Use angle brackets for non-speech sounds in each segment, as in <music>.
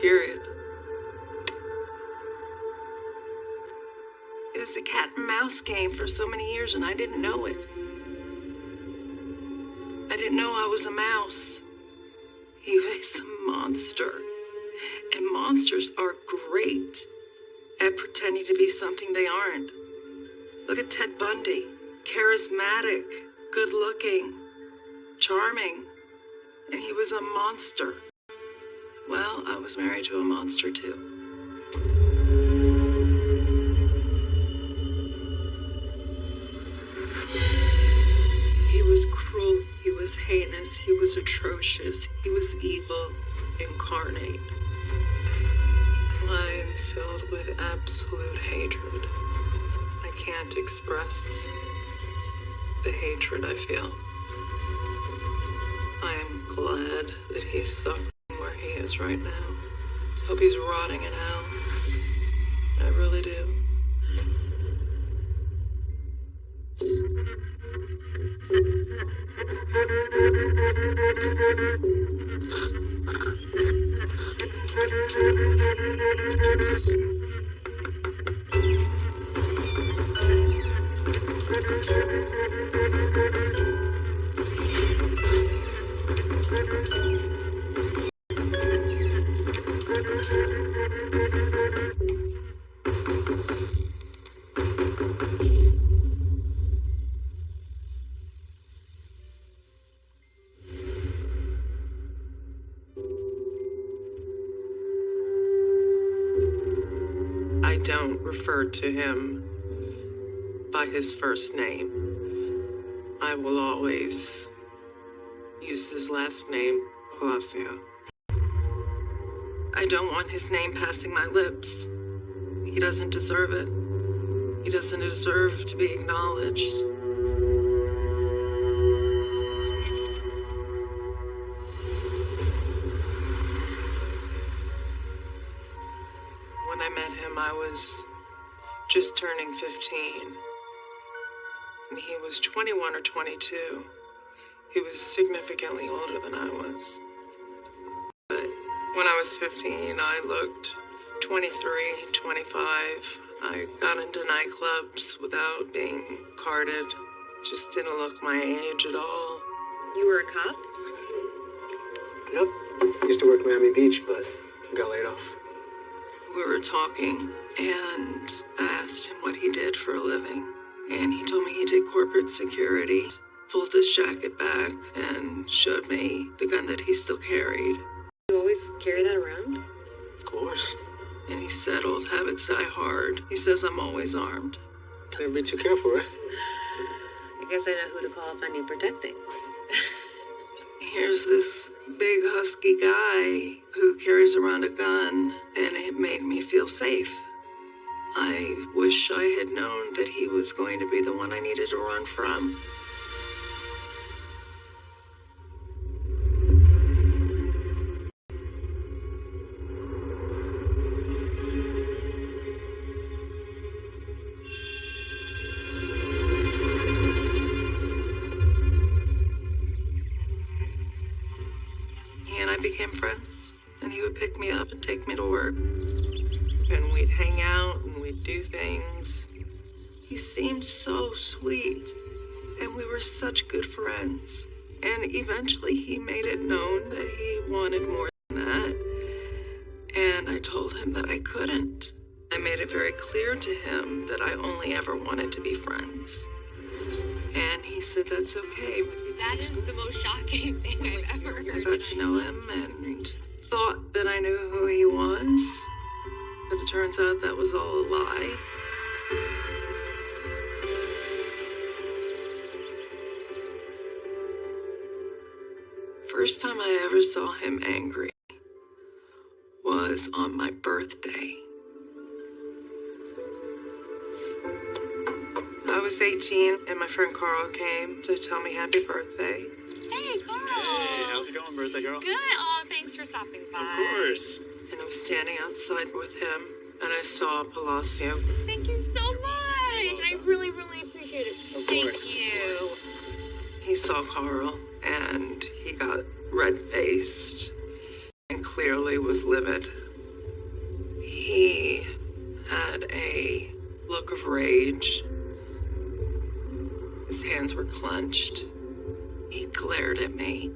period. It was a cat and mouse game for so many years, and I didn't know it. I didn't know I was a mouse. He was a monster. And monsters are great at pretending to be something they aren't. Look at Ted Bundy charismatic, good looking, charming, and he was a monster. Well, I was married to a monster too. He was cruel, he was heinous, he was atrocious, he was evil incarnate. I'm filled with absolute hatred. I can't express the hatred I feel. I am glad that he is right now. Hope he's rotting in hell. I really do. Him by his first name. I will always use his last name, Palacio. I don't want his name passing my lips. He doesn't deserve it. He doesn't deserve to be acknowledged. When I met him, I was just turning 15. And he was 21 or 22. He was significantly older than I was. But when I was 15, I looked 23, 25. I got into nightclubs without being carded. Just didn't look my age at all. You were a cop? Yep. Used to work Miami Beach, but got laid off. We were talking, and I asked him what he did for a living. And he told me he did corporate security, pulled his jacket back, and showed me the gun that he still carried. You always carry that around? Of course. And he said, Old habits die hard. He says I'm always armed. Can't be too careful, right? I guess I know who to call if I need protecting. <laughs> Here's this big husky guy who carries around a gun, and it made me feel safe. I wish I had known that he was going to be the one I needed to run from. Friends. And eventually he made it known that he wanted more than that. And I told him that I couldn't. I made it very clear to him that I only ever wanted to be friends. And he said that's okay. That is the most shocking <laughs> thing I've ever heard. I got to know him and thought that I knew who he was. But it turns out that was all a lie. First time I ever saw him angry was on my birthday. I was 18 and my friend Carl came to tell me happy birthday. Hey, Carl! Hey, how's it going, birthday girl? Good. Oh, thanks for stopping by. Of course. And I was standing outside with him and I saw Palacio. Thank you so much. I really, really appreciate it. Of Thank course, of you. He saw Carl and he got red faced. And clearly was livid. He had a look of rage. His hands were clenched. He glared at me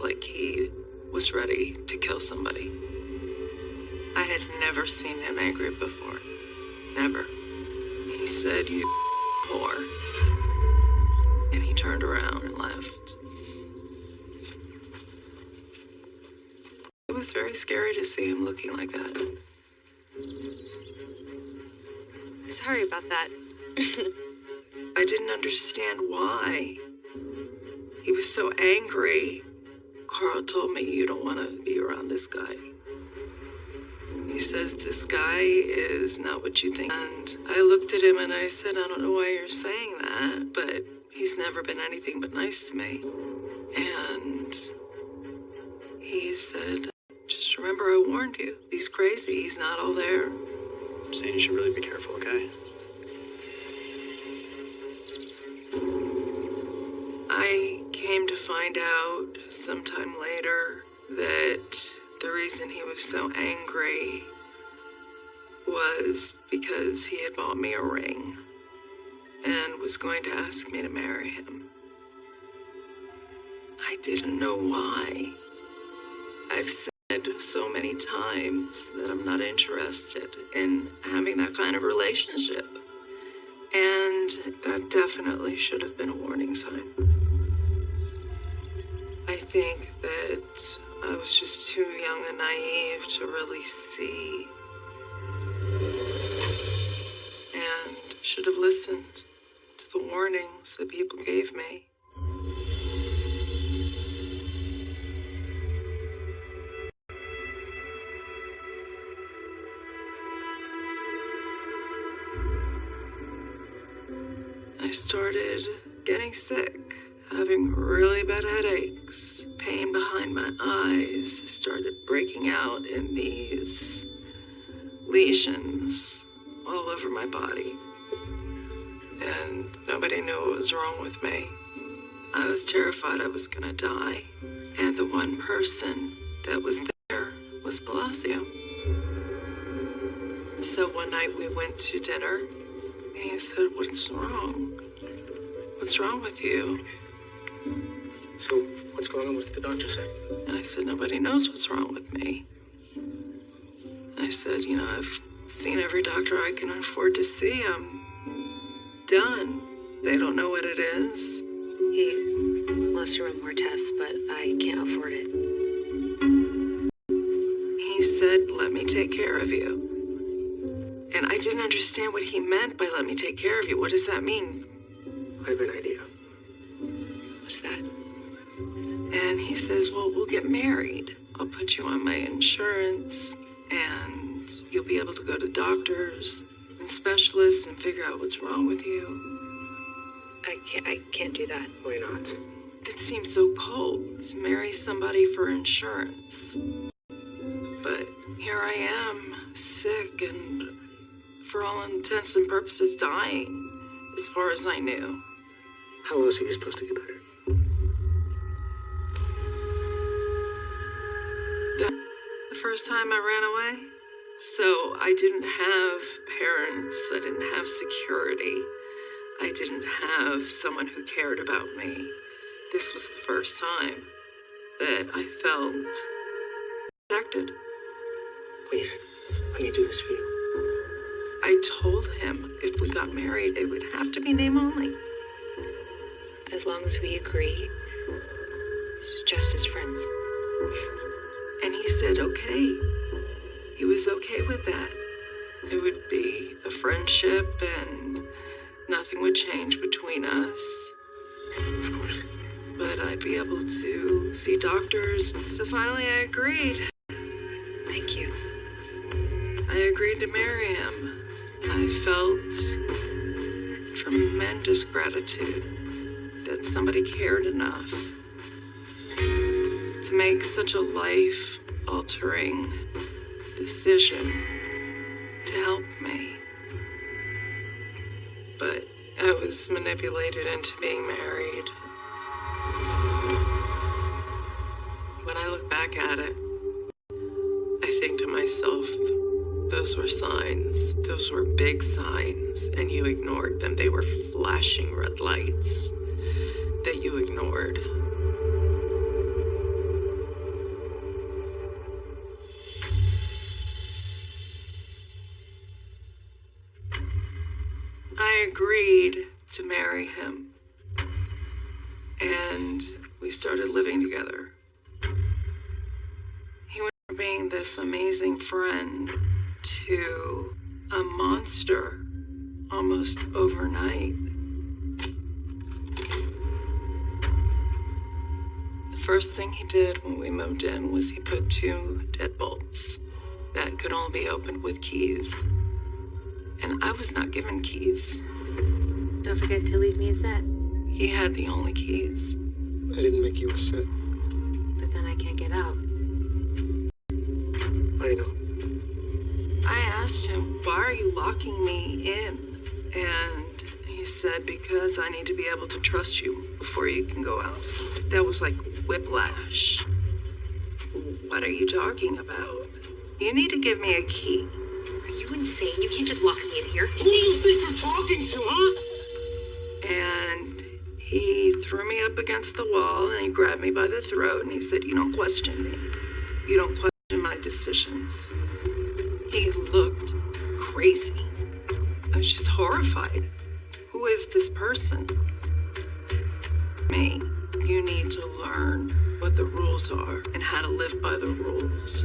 like he was ready to kill somebody. I had never seen him angry before. Never. He said, You whore. And he turned around and left. Was very scary to see him looking like that. Sorry about that. I didn't understand why. He was so angry. Carl told me you don't want to be around this guy. He says this guy is not what you think. And I looked at him and I said, I don't know why you're saying that, but he's never been anything but nice to me. And he said, just remember I warned you. He's crazy. He's not all there. I'm saying you should really be careful, okay? I came to find out sometime later that the reason he was so angry was because he had bought me a ring and was going to ask me to marry him. I didn't know why. I've said so many times that I'm not interested in having that kind of relationship. And that definitely should have been a warning sign. I think that I was just too young and naive to really see. And should have listened to the warnings that people gave me. I started getting sick, having really bad headaches, pain behind my eyes started breaking out in these lesions all over my body. And nobody knew what was wrong with me. I was terrified I was gonna die. And the one person that was there was Palacio. So one night we went to dinner and he said, What's wrong? What's wrong with you? So, what's going on with the doctor say? And I said, Nobody knows what's wrong with me. I said, You know, I've seen every doctor I can afford to see. I'm done. They don't know what it is. He wants to run more tests, but I can't afford it. He said, Let me take care of you. And I didn't understand what he meant by let me take care of you. What does that mean? I have an idea. What's that? And he says, Well, we'll get married. I'll put you on my insurance, and you'll be able to go to doctors and specialists and figure out what's wrong with you. I can't. I can't do that. Why not? That seems so cold to marry somebody for insurance. But here I am, sick and for all intents and purposes dying, as far as I knew. How are you supposed to get better? The first time I ran away. So I didn't have parents, I didn't have security, I didn't have someone who cared about me. This was the first time that I felt protected. Please, let me do this for you. I told him if we got married, it would have to be name only. As long as we agree, it's just as friends. And he said, okay. He was okay with that. It would be a friendship and nothing would change between us. Of course. But I'd be able to see doctors. So finally, I agreed. Thank you. I agreed to marry him. I felt tremendous gratitude that somebody cared enough to make such a life altering decision to help me. But I was manipulated into being married. When I look back at it, I think to myself, those were signs. Those were big signs, and you ignored them. They were flashing red lights that you ignored. I agreed to marry him, and we started living together. He went from being this amazing friend to a monster almost overnight. The first thing he did when we moved in was he put two deadbolts that could only be opened with keys. And I was not given keys. Don't forget to leave me a set. He had the only keys. I didn't make you a set. But then I can't get out. Asked him, Why are you locking me in? And he said, Because I need to be able to trust you before you can go out. That was like whiplash. What are you talking about? You need to give me a key. Are you insane? You can't just lock me in here. Who do you think you're talking to, huh? And he threw me up against the wall and he grabbed me by the throat and he said, You don't question me. You don't question my decisions. Crazy. I was just horrified. Who is this person? Me. You need to learn what the rules are and how to live by the rules.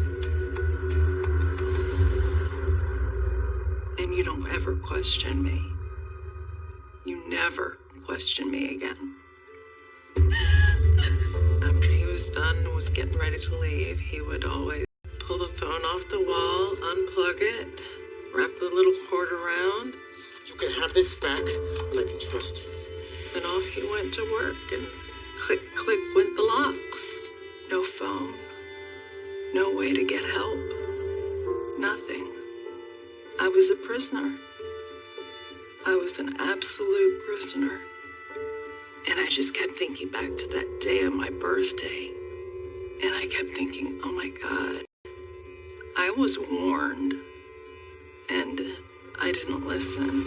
And you don't ever question me. You never question me again. After he was done and was getting ready to leave, he would always pull the phone off the wall, unplug it, wrap the little cord around, You can have this back, and I can trust you. and off he went to work, and click, click went the locks. No phone, no way to get help, nothing. I was a prisoner. I was an absolute prisoner. And I just kept thinking back to that day on my birthday. And I kept thinking, oh my God, I was warned. And I didn't listen.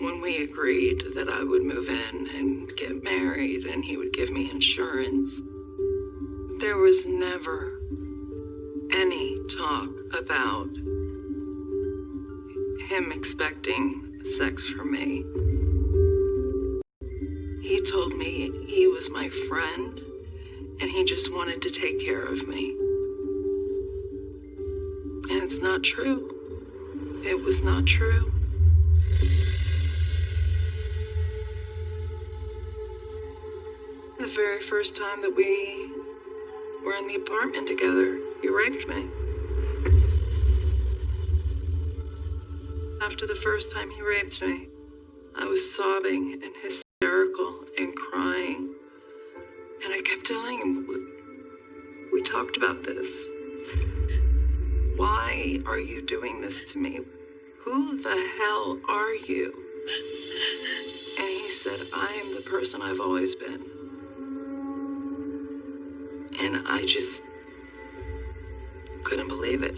When we agreed that I would move in and get married and he would give me insurance, there was never any talk about him expecting sex from me. He told me he was my friend and he just wanted to take care of me. And it's not true. It was not true. The very first time that we were in the apartment together, he raped me. After the first time he raped me, I was sobbing and hysterical to me? Who the hell are you? And he said, I am the person I've always been. And I just couldn't believe it.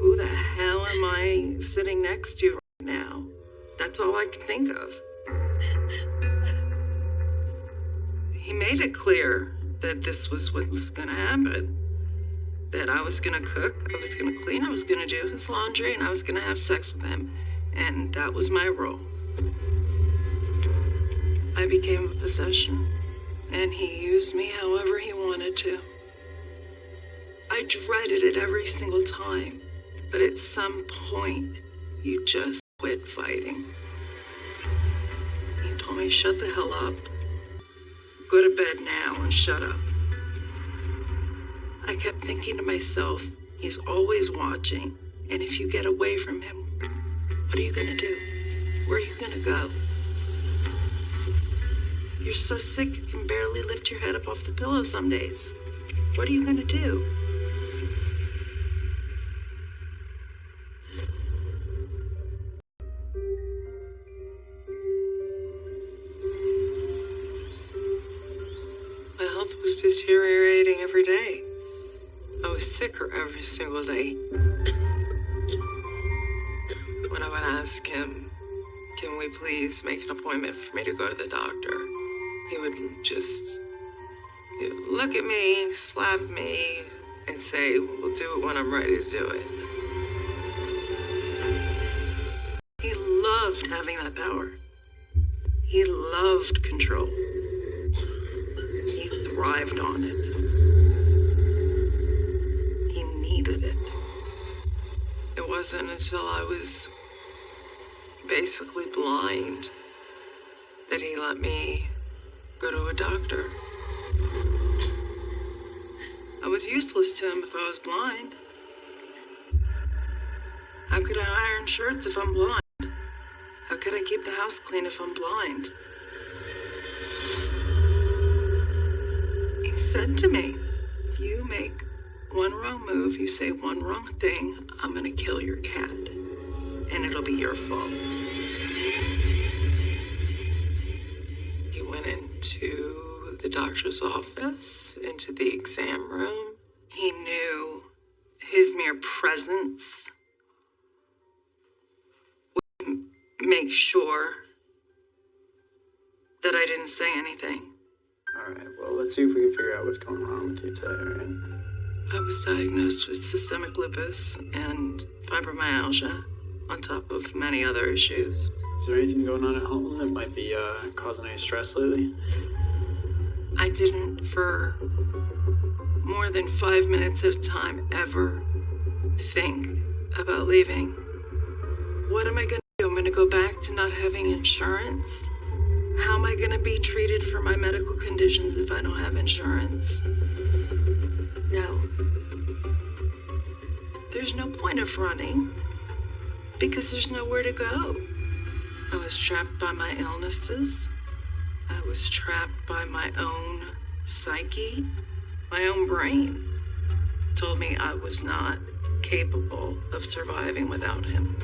Who the hell am I sitting next to right now? That's all I could think of. He made it clear that this was what was going to happen. That I was to cook, I was to clean, I was to do his laundry, and I was to have sex with him. And that was my role. I became a possession, and he used me however he wanted to. I dreaded it every single time, but at some point, you just quit fighting. He told me, shut the hell up. Go to bed now and shut up. I kept thinking to myself, he's always watching, and if you get away from him, what are you gonna do? Where are you gonna go? You're so sick you can barely lift your head up off the pillow some days. What are you gonna do? Every single day. When I would ask him, can we please make an appointment for me to go to the doctor? He would just look at me, slap me, and say, we'll do it when I'm ready to do it. He loved having that power. He loved control. He thrived on it. It. It wasn't until I was basically blind that he let me go to a doctor. I was useless to him if I was blind. How could I iron shirts if I'm blind? How could I keep the house clean if I'm blind? He said to me, one wrong move, you say one wrong thing, I'm gonna kill your cat. And it'll be your fault. He went into the doctor's office, into the exam room. He knew his mere presence would make sure that I didn't say anything. Alright, well, let's see if we can figure out what's going on with you today, alright? I was diagnosed with systemic lupus and fibromyalgia, on top of many other issues. Is there anything going on at home that might be uh, causing any stress lately? I didn't, for more than five minutes at a time, ever think about leaving. What am I gonna do? I'm gonna go back to not having insurance? How am I gonna be treated for my medical conditions if I don't have insurance? There's no point of running because there's nowhere to go. I was trapped by my illnesses. I was trapped by my own psyche. My own brain told me I was not capable of surviving without him.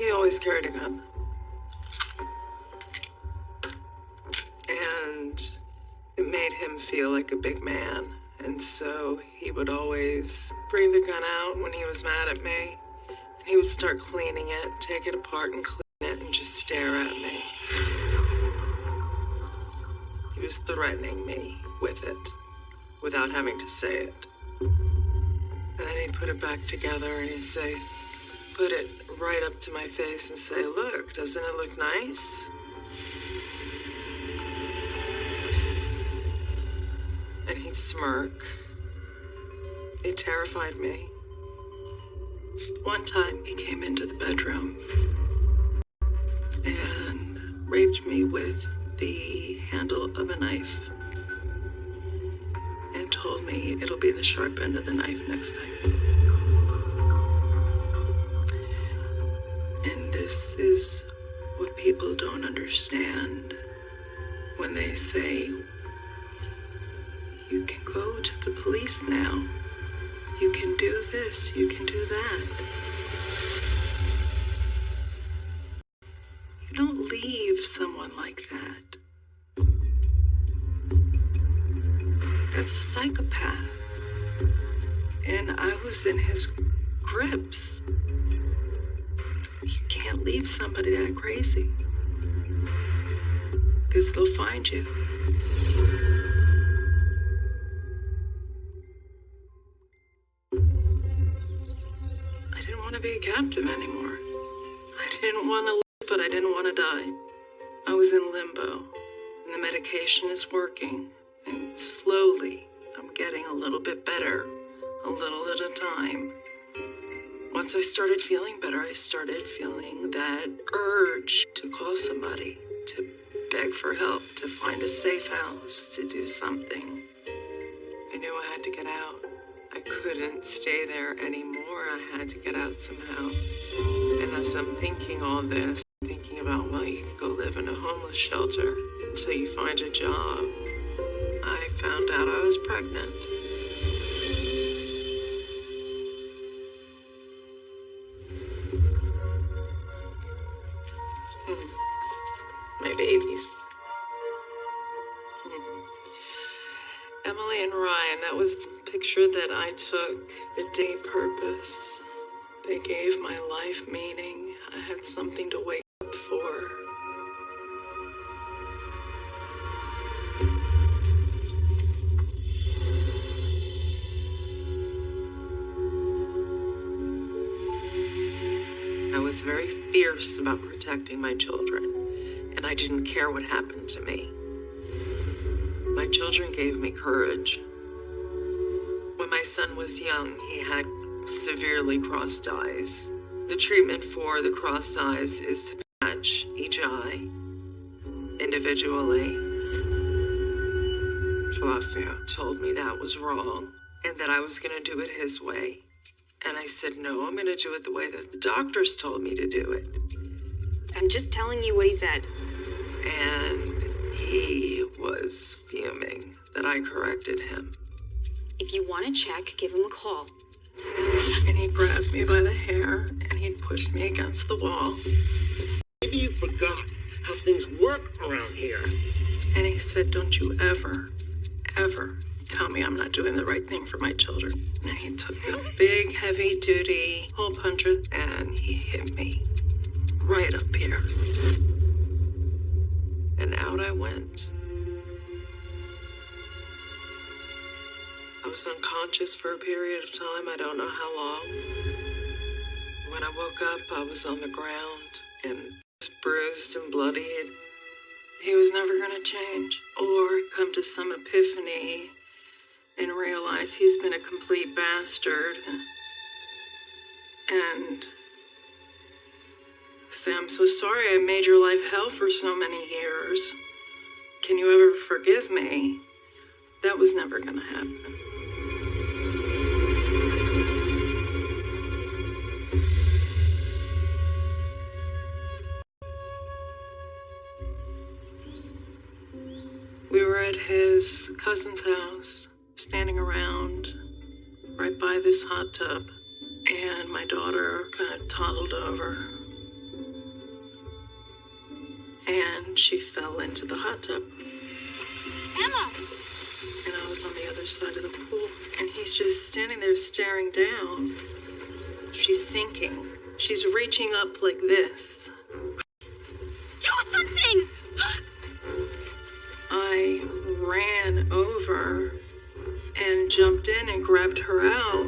He always carried a gun. And it made him feel like a big man. And so he would always bring the gun out when he was mad at me. And he would start cleaning it, take it apart and clean it, and just stare at me. He was threatening me with it without having to say it. And then he'd put it back together and he'd say, put it right up to my face and say, Look, doesn't it look nice? And he'd smirk. It terrified me. One time he came into the bedroom and raped me with the handle of a knife and told me it'll be the sharp end of the knife next time. This is what people don't understand when they say, you can go to the police now. You can do this, you can do that. Courage. When my son was young, he had severely crossed eyes. The treatment for the crossed eyes is to patch each eye individually. Flavio told me that was wrong and that I was going to do it his way. And I said, no, I'm going to do it the way that the doctors told me to do it. I'm just telling you what he said. And he was fuming that I corrected him. If you want to check, give him a call. And he grabbed me by the hair and he pushed me against the wall. Maybe you forgot how things work around here. And he said, Don't you ever, ever tell me I'm not doing the right thing for my children. And he took a big, heavy duty hole puncher and he hit me right up here. And out I went. Was unconscious for a period of time, I don't know how long. When I woke up, I was on the ground and bruised and bloodied. He was never going to change or come to some epiphany and realize he's been a complete bastard. And say, I'm so sorry I made your life hell for so many years. Can you ever forgive me? That was never going to happen. His cousin's house, standing around right by this hot tub, and my daughter kind of toddled over. And she fell into the hot tub. Emma! And I was on the other side of the pool, and he's just standing there staring down. She's sinking. She's reaching up like this. Do something! I ran over and jumped in and grabbed her out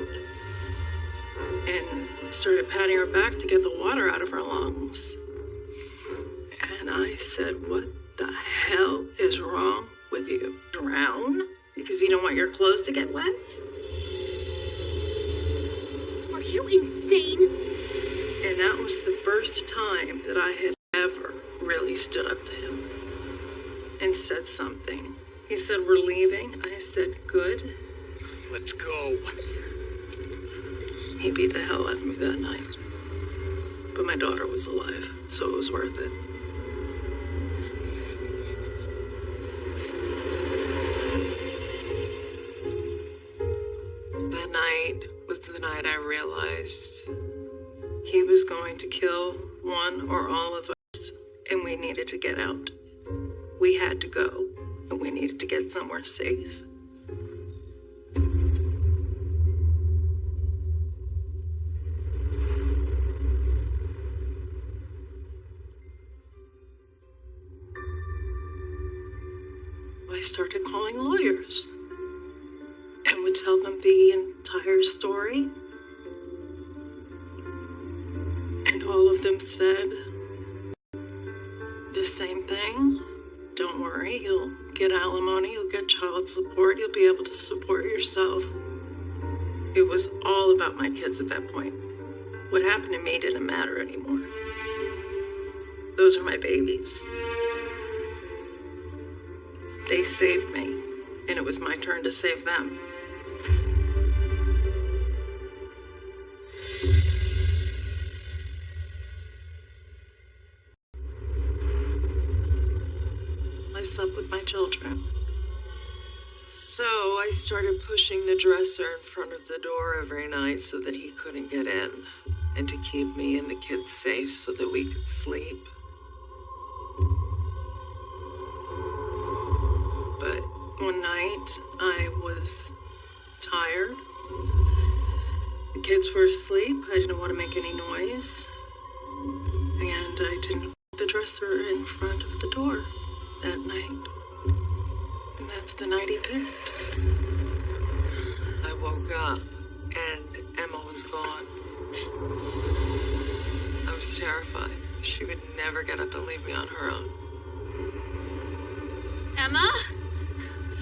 and started patting her back to get the water out of her lungs. And I said, What the hell is wrong with you? Drown? Because you don't want your clothes to get wet? Are you insane? And that was the first time that I had ever really stood up to him and said something. He said, We're leaving. I said, Good. Let's go. He beat the hell out of me that night. But my daughter was alive, so it was worth it. That night was the night I realized he was going to kill one or all of us, and we needed to get out. We had to go, and we needed to get somewhere safe. Started pushing the dresser in front of the door every night so that he couldn't get in, and to keep me and the kids safe so that we could sleep. But one night I was tired. The kids were asleep. I didn't want to make any noise. And I didn't put the dresser in front of the door that night. That's the night he picked. I woke up and Emma was gone. I was terrified. She would never get up and leave me on her own. Emma?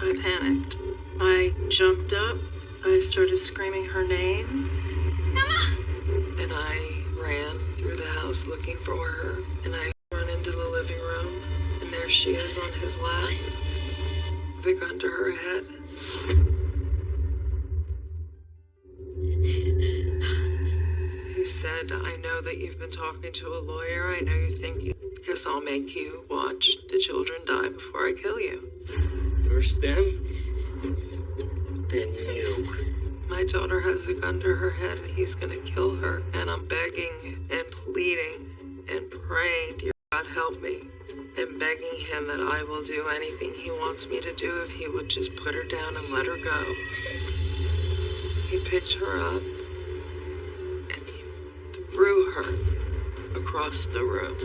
I panicked. I jumped up. I started screaming her name. Emma! And I ran through the house looking for her. And I run into the living room. And there she is on his lap. Gun to her head. He said, I know that you've been talking to a lawyer. I know you think you, because I'll make you watch the children die before I kill you. First them, then you. My daughter has a gun to her head and he's gonna kill her. And I'm begging and pleading and praying, dear God, help me. And begging him that I will do anything he wants me to do if he would just put her down and let her go. He picked her up and he threw her across the room.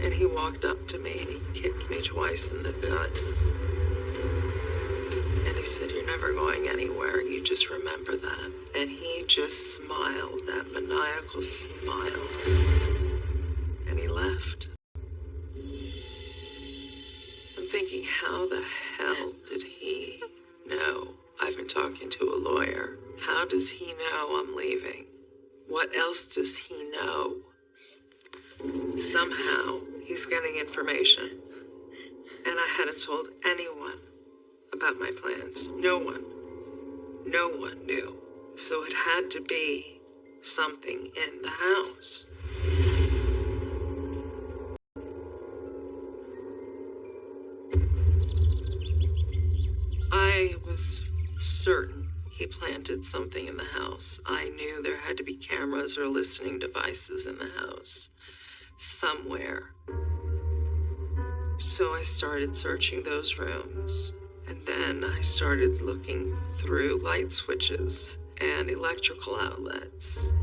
And he walked up to me and he kicked me twice in the gut. And he said, You're never going anywhere. You just remember that. And he just smiled, that maniacal smile. And he left. How the hell did he know I've been talking to a lawyer? How does he know I'm leaving? What else does he know? Somehow, he's getting information. And I hadn't told anyone about my plans. No one. No one knew. So it had to be something in the house. Was certain he planted something in the house. I knew there had to be cameras or listening devices in the house. Somewhere. So I started searching those rooms. And then I started looking through light switches and electrical outlets.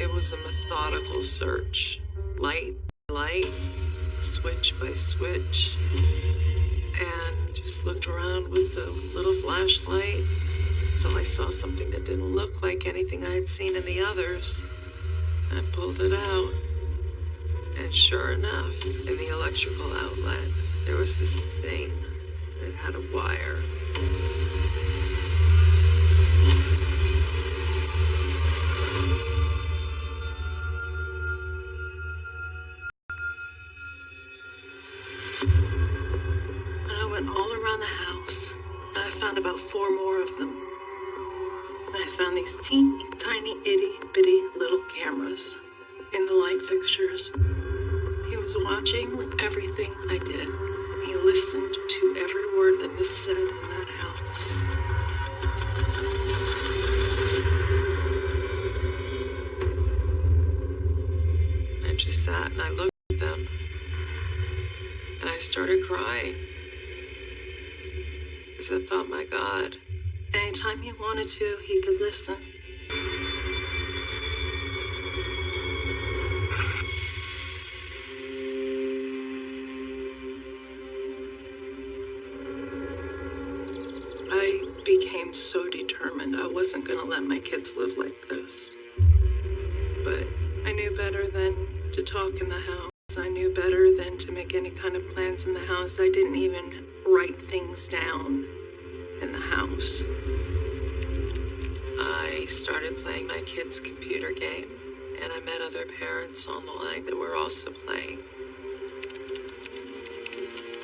It was a methodical search. Light light, switch by switch. And just looked around with a little flashlight until I saw something that didn't look like anything I had seen in the others. I pulled it out. And sure enough, in the electrical outlet, there was this thing. It had a wire. These teeny tiny itty bitty little cameras in the light fixtures. He was watching everything I did. He listened to every word that was said in that house. I just sat and I looked at them. And I started crying. Because I thought, my God, anytime he wanted to, he could listen. I became so determined I wasn't going to let my kids live like this. But I knew better than to talk in the house. I knew better than to make any kind of plans in the house. I didn't even other parents on the line that were also playing.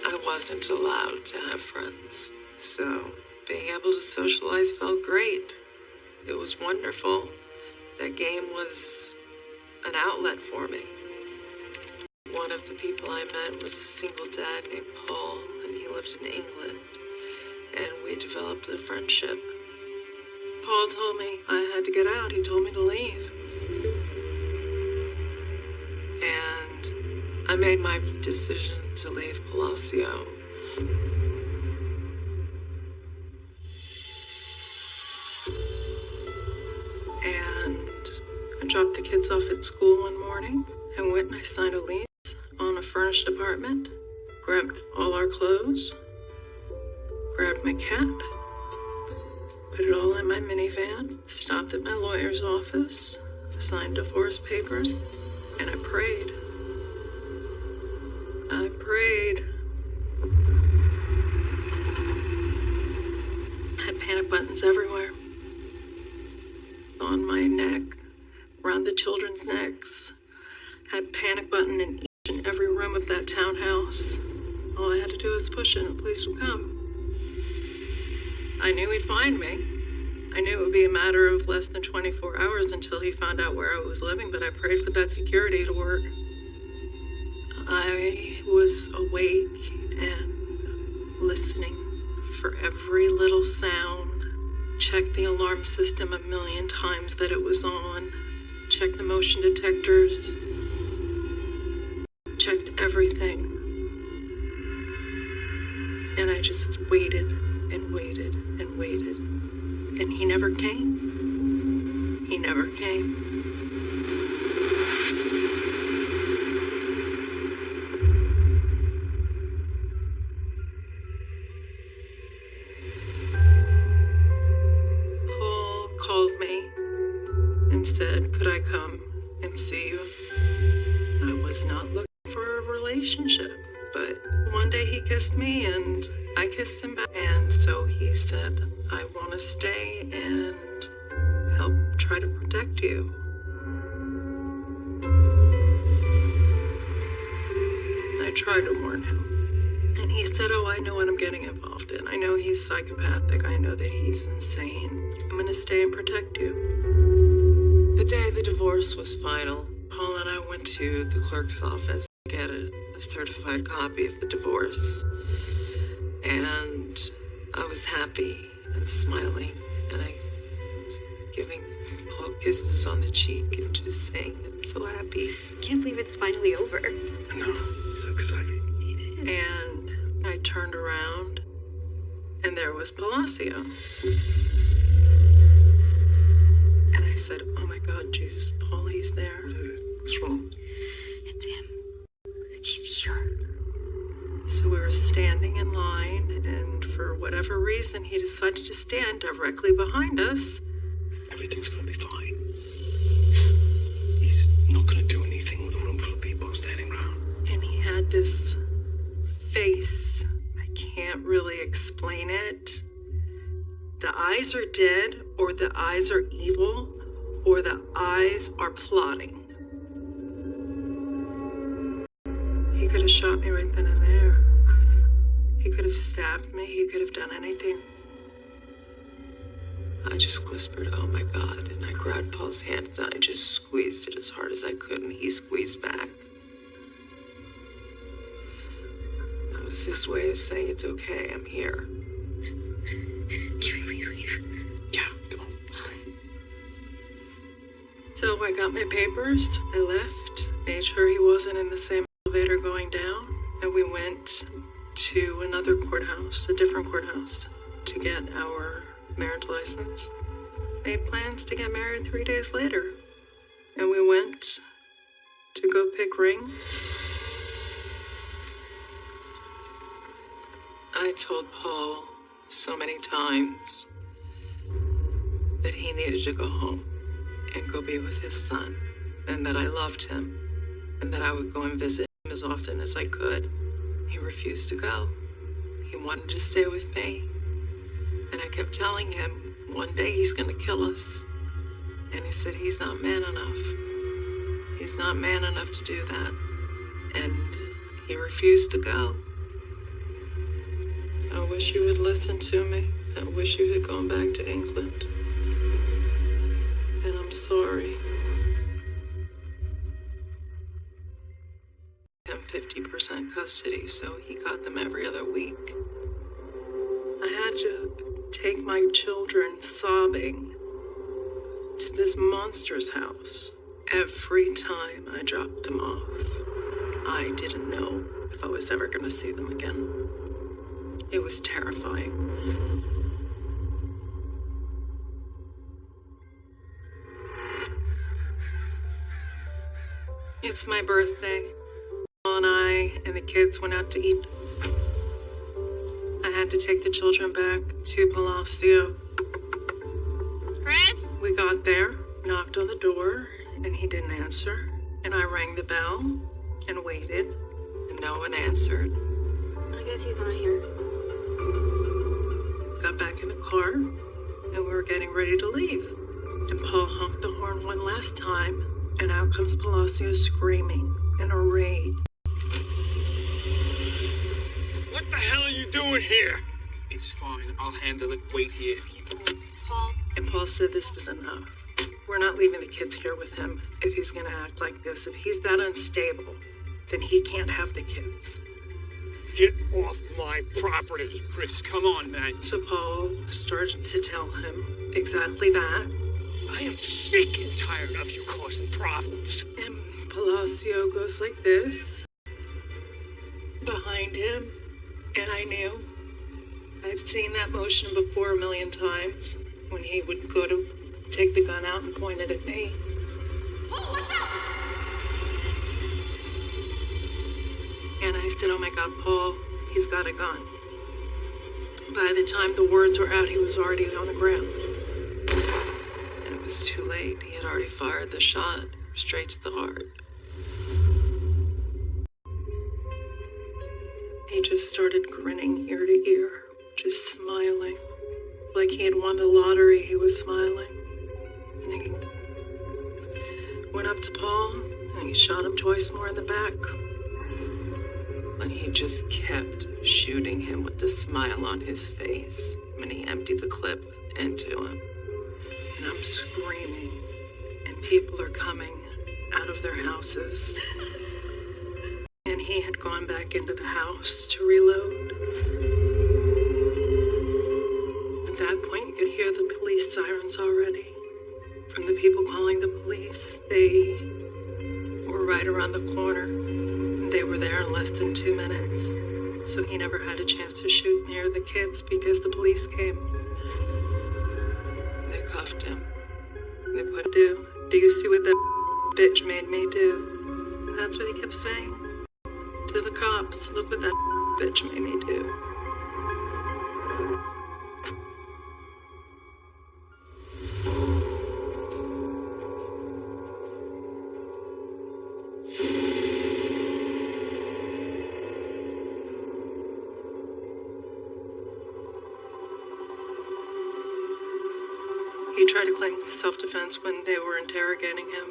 I wasn't allowed to have friends, so being able to socialize felt great. It was wonderful. That game was an outlet for me. One of the people I met was a single dad named Paul, and he lived in England. and we developed a friendship. Paul told me I had to get out. He told me to leave. And I made my decision to leave Palacio. And I dropped the kids off at school one morning and went and I signed a lease on a furnished apartment, grabbed all our clothes, grabbed my cat, put it all in my minivan, stopped at my lawyer's office, signed divorce papers, and I prayed. I prayed. I Had panic buttons everywhere. On my neck, around the children's necks. I Had panic button in each and every room of that townhouse. All I had to do was push it and the police would come. I knew he'd find me. I knew it would be a matter of less than 24 hours until he found out where I was living, but I prayed for that security to work. I was awake and listening for every little sound. Checked the alarm system a million times that it was on. Checked the motion detectors. Checked everything. And I just waited and waited and waited. And he never came. He never came. Final, Paul and I went to the clerk's office to get a, a certified copy of the divorce. And I was happy and smiling, and I was giving Paul kisses on the cheek and just saying, I'm so happy. Can't believe it's finally over. I know. So exciting. It is. And I turned around, and there was Palacio. And I said, Oh my God, Jesus, Paul, he's there. What's wrong? It's him. He's here. So we were standing in line, and for whatever reason, he decided to stand directly behind us. Everything's gonna be fine. He's not gonna do anything with a room full of people standing around. And he had this face. I can't really explain it. The eyes are dead, or the eyes are evil, or the eyes are plotting. He could have shot me right then and there. He could have stabbed me. He could have done anything. I just whispered, Oh my God. And I grabbed Paul's hands and I just squeezed it as hard as I could, and he squeezed back. That was his way of saying, It's okay, I'm here. Can we please leave? So I got my papers, I left, made sure he wasn't in the same elevator going down, and we went to another courthouse, a different courthouse, to get our marriage license. Made plans to get married three days later, and we went to go pick rings. I told Paul so many times that he needed to go home and go be with his son, and that I loved him, and that I would go and visit him as often as I could. He refused to go. He wanted to stay with me. And I kept telling him, one day he's going to kill us. And he said, he's not man enough. He's not man enough to do that. And he refused to go. I wish you had listened to me. I wish you had gone back to England. And I'm sorry. Him 50% custody, so he got them every other week. I had had to take my children sobbing to this monster's house every time I dropped them off. I didn't know if I was ever going to see them again. It was terrifying. It's my birthday. Paul and I and the kids went out to eat. I had to take the children back to Palacio. Chris? We got there, knocked on the door, and he didn't answer. And I rang the bell and waited, and no one answered. I guess he's not here. Got back in the car, and we were getting ready to leave. And Paul honked the horn one last time, and out comes Palacio screaming in a rage. What the hell are you doing here? It's fine. I'll handle it. Wait here. Paul? And Paul said this is enough. We're not leaving the kids here with him if he's gonna act like this. If he's that unstable, then he can't have the kids. Get off my property. Chris, come on, man. So Paul started to tell him exactly that. I am sick and tired of you causing problems. And Palacio goes like this behind him. And I knew. I've seen that motion before a million times when he would go to take the gun out and point it at me. Oh, watch out! And I said, Oh my God, Paul, he's got a gun. By the time the words were out, he was already on the ground. Late. He had already fired the shot straight to the heart. He just started grinning ear to ear, just smiling. Like he had won the lottery, he was smiling. And he went up to Paul and he shot him twice more in the back. And he just kept shooting him with the smile on his face when he emptied the clip into him. And I'm screaming, and people are coming out of their houses. And he had gone back into the house to reload. At that point, you could hear the police sirens already. From the people calling the police, they were right around the corner. They were there in less than two minutes. So he never had a chance to shoot near the kids because the police came. Cuffed him. They put do. Do you see what that bitch made me do? That's what he kept saying to the cops. Look what that bitch made me do. When they were interrogating him.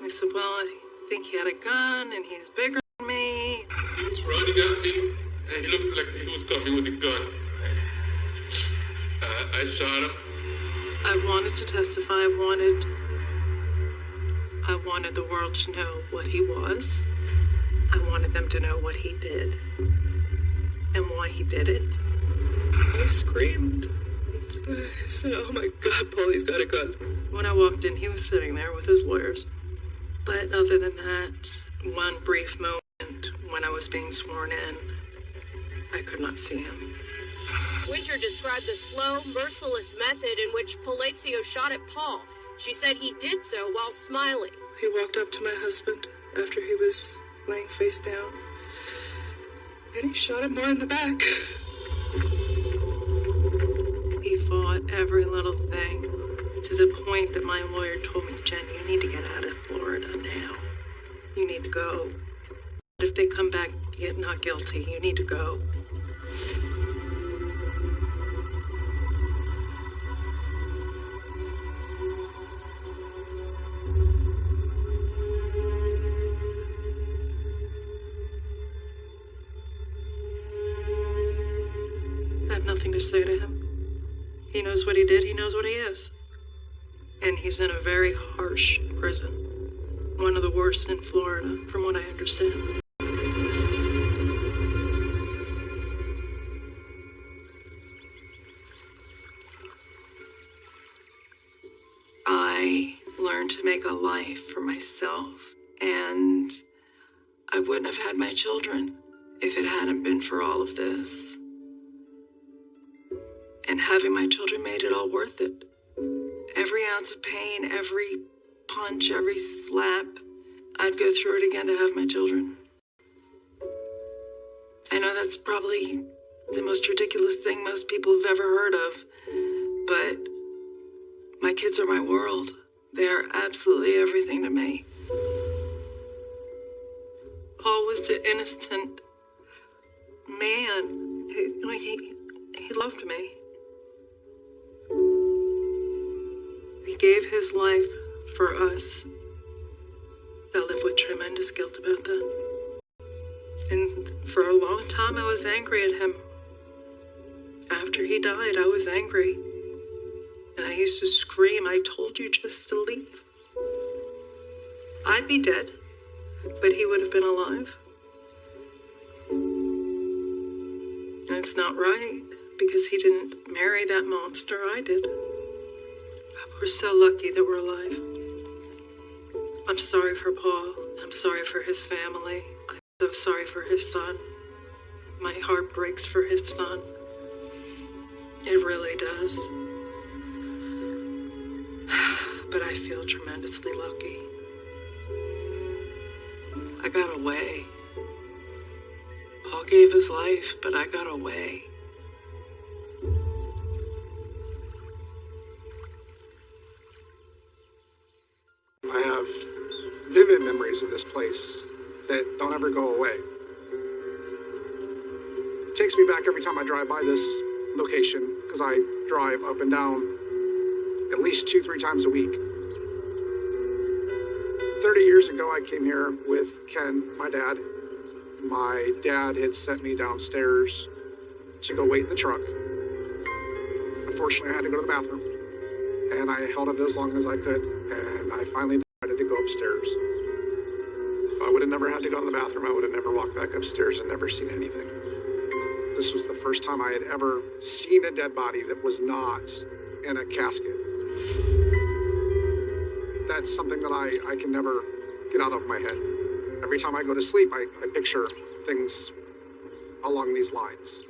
They said, Well, I think he had a gun and he's bigger than me. He was running at me, and he looked like he was coming with a gun. Uh, I shot him. I wanted to testify. I wanted. I wanted the world to know what he was. I wanted them to know what he did and why he did it. I screamed. I said, Oh my God, Paulie's got a gun. When I walked in, he was sitting there with his lawyers. But other than that, one brief moment when I was being sworn in, I could not see him. Winter described the slow, merciless method in which Palacio shot at Paul. She said he did so while smiling. He walked up to my husband after he was laying face down, and he shot him more in the back. He fought every little thing to the point that my lawyer told me, Jen, you need to get out of Florida now. You need to go. If they come back yet not guilty, you need to go. I have nothing to say to him. He knows what he did, he knows what he is he's in a very harsh prison. One of the worst in Florida, from what I understand. I learned to make a life for myself, and I wouldn't have had my children if it hadn't been for all of this. And having my children made it all worth it. Every ounce of pain, every punch, every slap, I'd go through it again to have my children. I know that's probably the most ridiculous thing most people have ever heard of, but my kids are my world. They are absolutely everything to me. Paul was an innocent man. He, he, he loved me. He gave his life for us. I live with tremendous guilt about that. And for a long time, I was angry at him. After he died, I was angry. And I used to scream, I told you just to leave. I'd be dead, but he would have been alive. And it's not right because he didn't marry that monster, I did. We're so lucky that we're alive. I'm sorry for Paul. I'm sorry for his family. I'm so sorry for his son. My heart breaks for his son. It really does. <sighs> But I feel tremendously lucky. I got away. Paul gave his life, but I got away. I have vivid memories of this place that don't ever go away. It takes me back every time I drive by this location because I drive up and down at least two, three times a week. 30 years ago, I came here with Ken, my dad. My dad had sent me downstairs to go wait in the truck. Unfortunately, I had to go to the bathroom, and I held it as long as I could, and I finally decided to go upstairs. I would have never had to go to the bathroom, I would have never walked back upstairs and never seen anything. This was the first time I had ever seen a dead body that was not in a casket. That's something that I, I can never get out of my head. Every time I go to sleep, I, I picture things along these lines.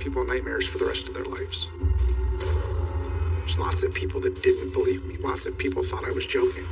People nightmares for the rest of their lives. There's lots of people that didn't believe me. Lots of people thought I was joking.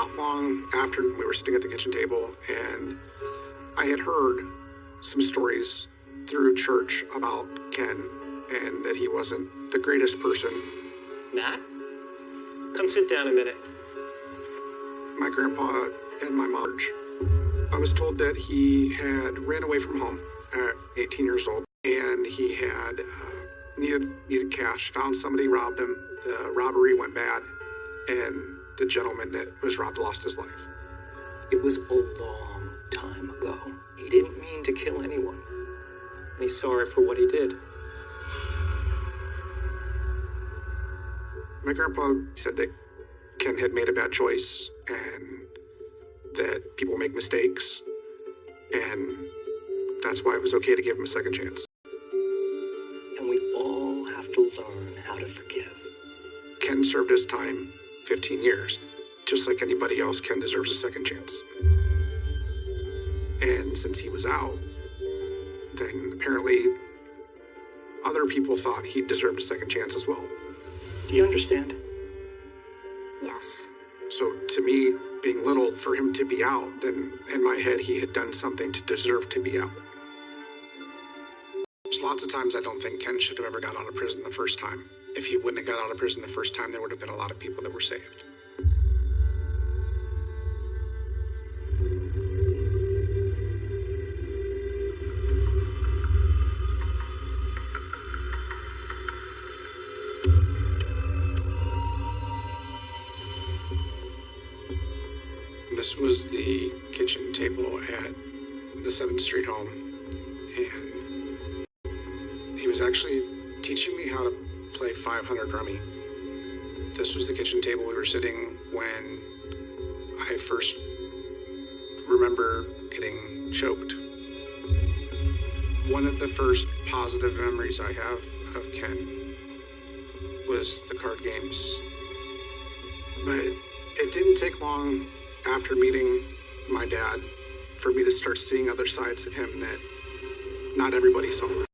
Not long after we were sitting at the kitchen table, and I had heard some stories through church about Ken and that he wasn't the greatest person. Nat? Come sit down a minute. my grandpa and my Marge. I was told that he had ran away from home at 18 years old, and he had uh, needed needed cash. Found somebody robbed him. The robbery went bad, and the gentleman that was robbed lost his life. It was a long time ago. He didn't mean to kill anyone. And he's sorry for what he did. My grandpa said that Ken had made a bad choice and that people make mistakes, and that's why it was okay to give him a second chance. And we all have to learn how to forgive. Ken served his time 15 years. Just like anybody else, Ken deserves a second chance. And since he was out, then apparently other people thought he deserved a second chance as well. Do you understand? Yes. So to me, being little for him to be out, then in my head he had done something to deserve to be out. There's lots of times I don't think Ken should have ever got out of prison the first time. If he wouldn't have got out of prison the first time, there would have been a lot of people that were saved. This was the kitchen table at the 7th Street home, and he was actually teaching me how to play 500 rummy. This was the kitchen table we were sitting when I first remember getting choked. One of the first positive memories I have of Ken was the card games. But it didn't take long after meeting my dad for me to start seeing other sides of him that not everybody saw.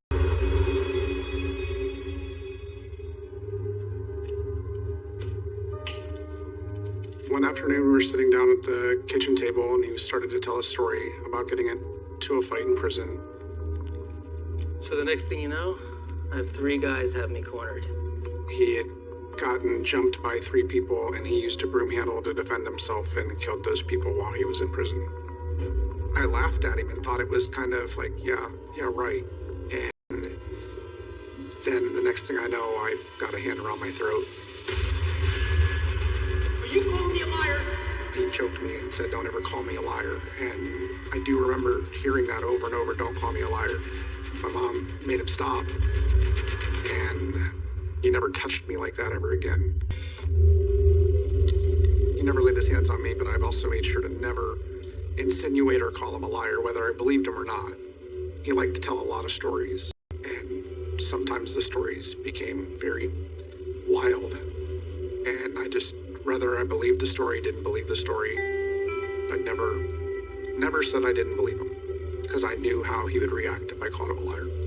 One afternoon, we were sitting down at the kitchen table, and he started to tell a story about getting into a fight in prison. So the next thing you know, I have three guys have me cornered. He had gotten jumped by three people, and he used a broom handle to defend himself and killed those people while he was in prison. I laughed at him and thought it was kind of like, yeah, yeah, right. And then the next thing I know, I got a hand around my throat. Me and said, Don't ever call me a liar. And I do remember hearing that over and over Don't call me a liar. My mom made him stop. And he never touched me like that ever again. He never laid his hands on me, but I've also made sure to never insinuate or call him a liar, whether I believed him or not. He liked to tell a lot of stories, and sometimes the stories became very wild. Whether I believed the story, didn't believe the story, I never, never said I didn't believe him, because I knew how he would react if I called him a liar.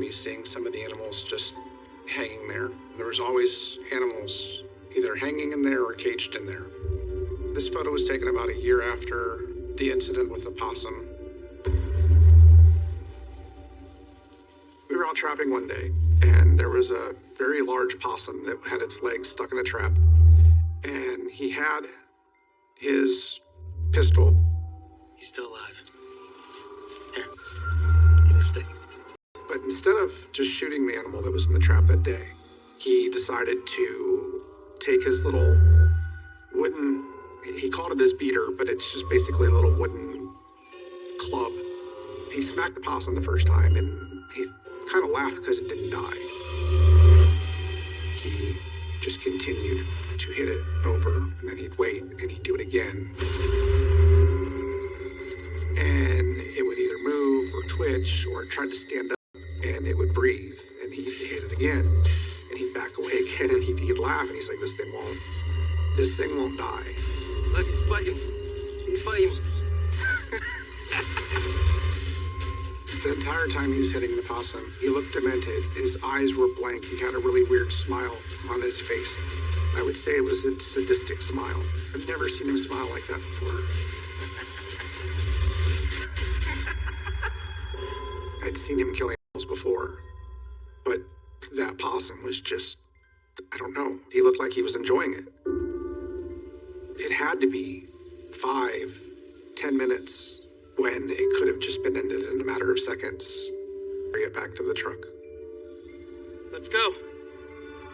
Me seeing some of the animals just hanging there. There was always animals either hanging in there or caged in there. This photo was taken about a year after the incident with the possum. We were out trapping one day, and there was a very large possum that had its legs stuck in a trap. And he had his pistol He's still alive. Here. Give me a stick. But instead of just shooting the animal that was in the trap that day, he decided to take his little wooden, he called it his beater, but it's just basically a little wooden club. He smacked the possum the first time and he kind of laughed because it didn't die. He just continued to hit it over, and then he'd wait and he'd do it again. And it would either move or twitch or try to stand up it would breathe and he'd hit it again and he'd back away again and he'd, he'd laugh and he's like this thing won't this thing won't die Look, he's fighting. He's fighting. The entire time he's hitting the possum, he looked demented. His eyes were blank. He had a really weird smile on his face. I would say it was a sadistic smile. I've never seen him smile like that before. <laughs> I'd seen him kill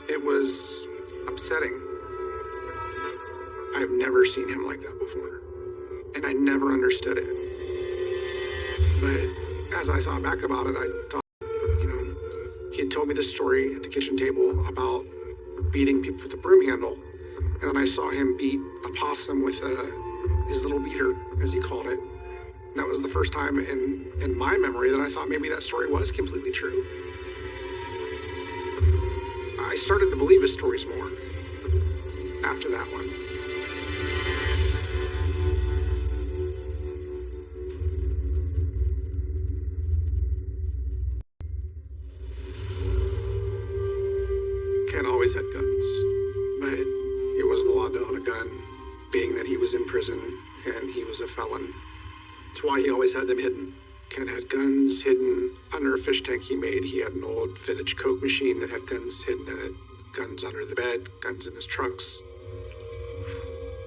It was upsetting. I've never seen him like that before, and I never understood it. But as I thought back about it, I thought, you know, he had told me the story at the kitchen table about beating people with a broom handle, and then I saw him beat a possum with a, his little beater, as he called it. And that was the first time in, in my memory that I thought maybe that story was completely true. I started to believe his stories more after that one. Ken always had guns, but he wasn't allowed to own a gun, being that he was in prison and he was a felon. That's why he always had them hidden. Ken had guns hidden under a fish tank he made. He had an old vintage Coke machine that had guns hidden guns in his trucks.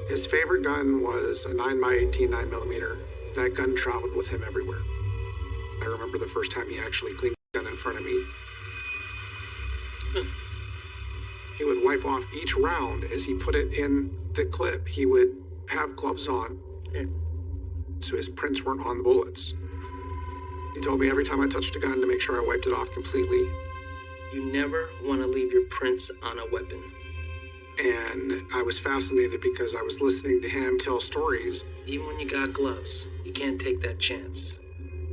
His favorite gun was a 9x18 9mm. That gun traveled with him everywhere. I remember the first time he actually cleaned the gun in front of me. He would wipe off each round as he put it in the clip. He would have gloves on so his prints weren't on the bullets. He told me every time I touched a gun to make sure I wiped it off completely. You never want to leave your prints on a weapon. And I was fascinated because I was listening to him tell stories. Even when you got gloves, you can't take that chance.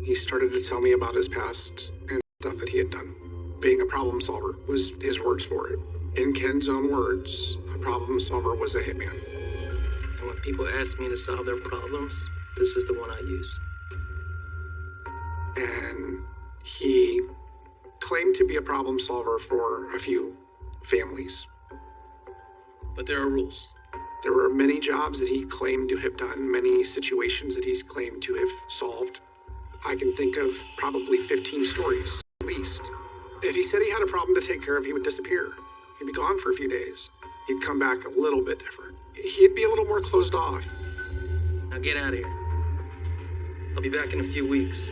He started to tell me about his past and stuff that he had done. Being a problem solver was his words for it. In Ken's own words, a problem solver was a hitman. And when people ask me to solve their problems, this is the one I use. And he claimed to be a problem solver for a few families. But there are rules. There were many jobs that he claimed to have done, many situations that he's claimed to have solved. I can think of probably 15 stories, at least. If he said he had a problem to take care of, he would disappear. He'd be gone for a few days. He'd come back a little bit different. He'd be a little more closed off. Now get out of here. I'll be back in a few weeks.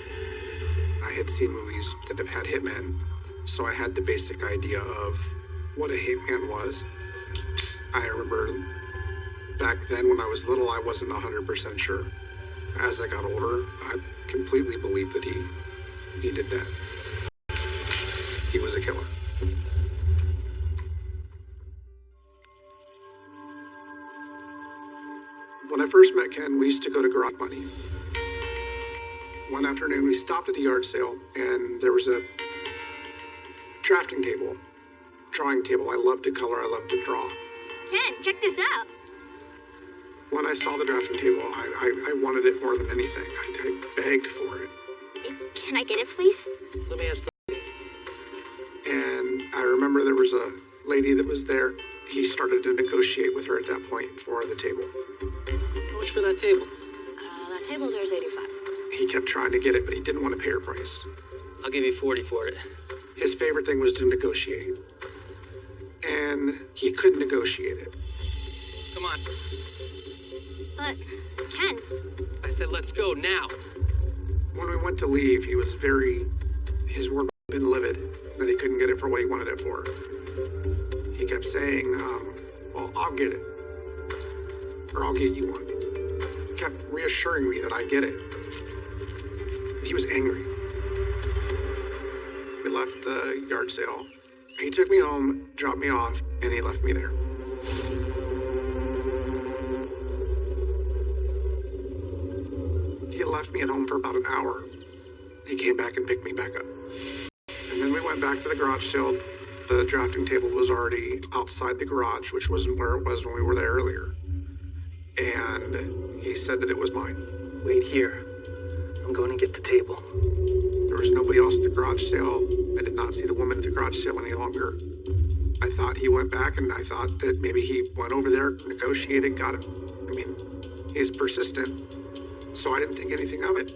I had seen movies that have had hitmen, so I had the basic idea of what a hitman was. I remember back then when I was little, I wasn't 100% sure. As I got older, I completely believed that he, he did that. He was a killer. When I first met Ken, we used to go to Garage Money. One afternoon, we stopped at a yard sale, and there was a drafting table, drawing table. I love to color, I love to draw. Ken, check this out. When I saw the drafting table, I, I, I wanted it more than anything. I, I begged for it. Can I get it, please? Let me ask the And I remember there was a lady that was there. He started to negotiate with her at that point for the table. How much for that table? Uh, that table there's 85. He kept trying to get it, but he didn't want to pay her price. I'll give you 40 for it. His favorite thing was to negotiate. And he couldn't negotiate it. Come on. But, Ken, I said let's go now. When we went to leave, he was very. His word had been livid that he couldn't get it for what he wanted it for. He kept saying, um, Well, I'll get it. Or I'll get you one. He kept reassuring me that I'd get it. He was angry. We left the yard sale. He took me home, dropped me off, and he left me there. He left me at home for about an hour. He came back and picked me back up. And then we went back to the garage sale. The drafting table was already outside the garage, which wasn't where it was when we were there earlier. And he said that it was mine. Wait here. I'm going to get the table. There was nobody else at the garage sale. I did not see the woman at the garage sale any longer. I thought he went back and I thought that maybe he went over there, negotiated, got it. I mean, he's persistent. So I didn't think anything of it.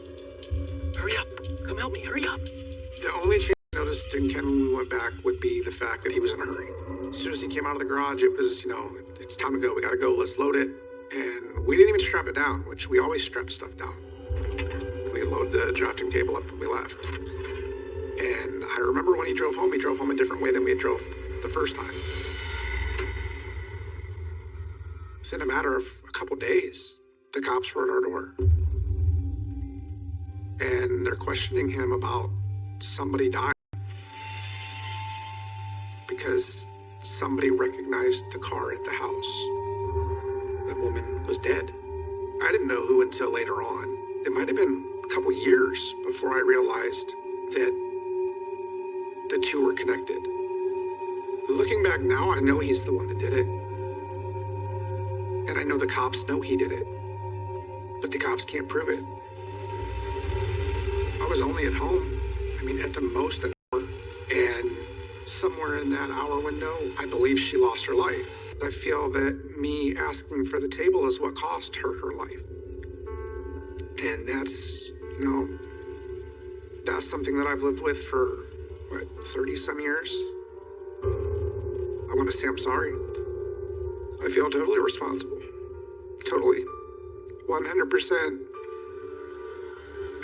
Hurry up. Come help me. Hurry up. The only change I noticed in Ken when we went back would be the fact that he was in a hurry. As soon as he came out of the garage, it was, you know, it's time to go. We gotta go. Let's load it. And we didn't even strap it down, which we always strap stuff down. We load the drafting table up and we left. And I remember when he drove home, he drove home a different way than we had drove the first time. It's in a matter of a couple days, the cops were at our door. And they're questioning him about somebody dying because somebody recognized the car at the house. The woman was dead. I didn't know who until later on. It might have been a couple years before I realized that the two were connected. Looking back now, I know he's the one that did it. And I know the cops know he did it. But the cops can't prove it. I was only at home, I mean, at the most an hour. And somewhere in that hour window, I believe she lost her life. I feel that me asking for the table is what cost her her life. And that's, you know, that's something that I've lived with for, what, 30 some years? I want to say I'm sorry. I feel totally responsible. Totally. 100%.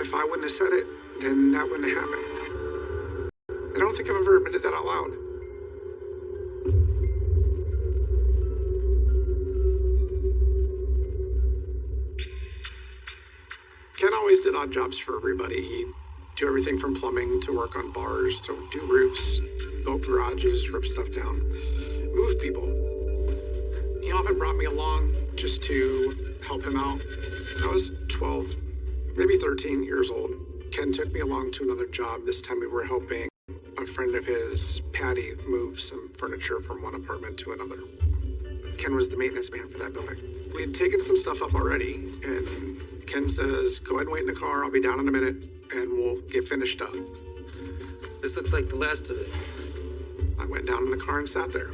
If I wouldn't have said it, then that wouldn't have happened. I don't think I've ever admitted that out loud. Ken always did odd jobs for everybody. He'd do everything from plumbing to work on bars to do roofs, build garages, rip stuff down, move people. He often brought me along just to help him out. I was 12, maybe 13 years old. Ken took me along to another job. This time we were helping a friend of his, Patty, move some furniture from one apartment to another. Ken was the maintenance man for that building. We had taken some stuff up already, and Ken says, Go ahead and wait in the car. I'll be down in a minute, and we'll get finished up. This looks like the last of it. I went down in the car and sat there.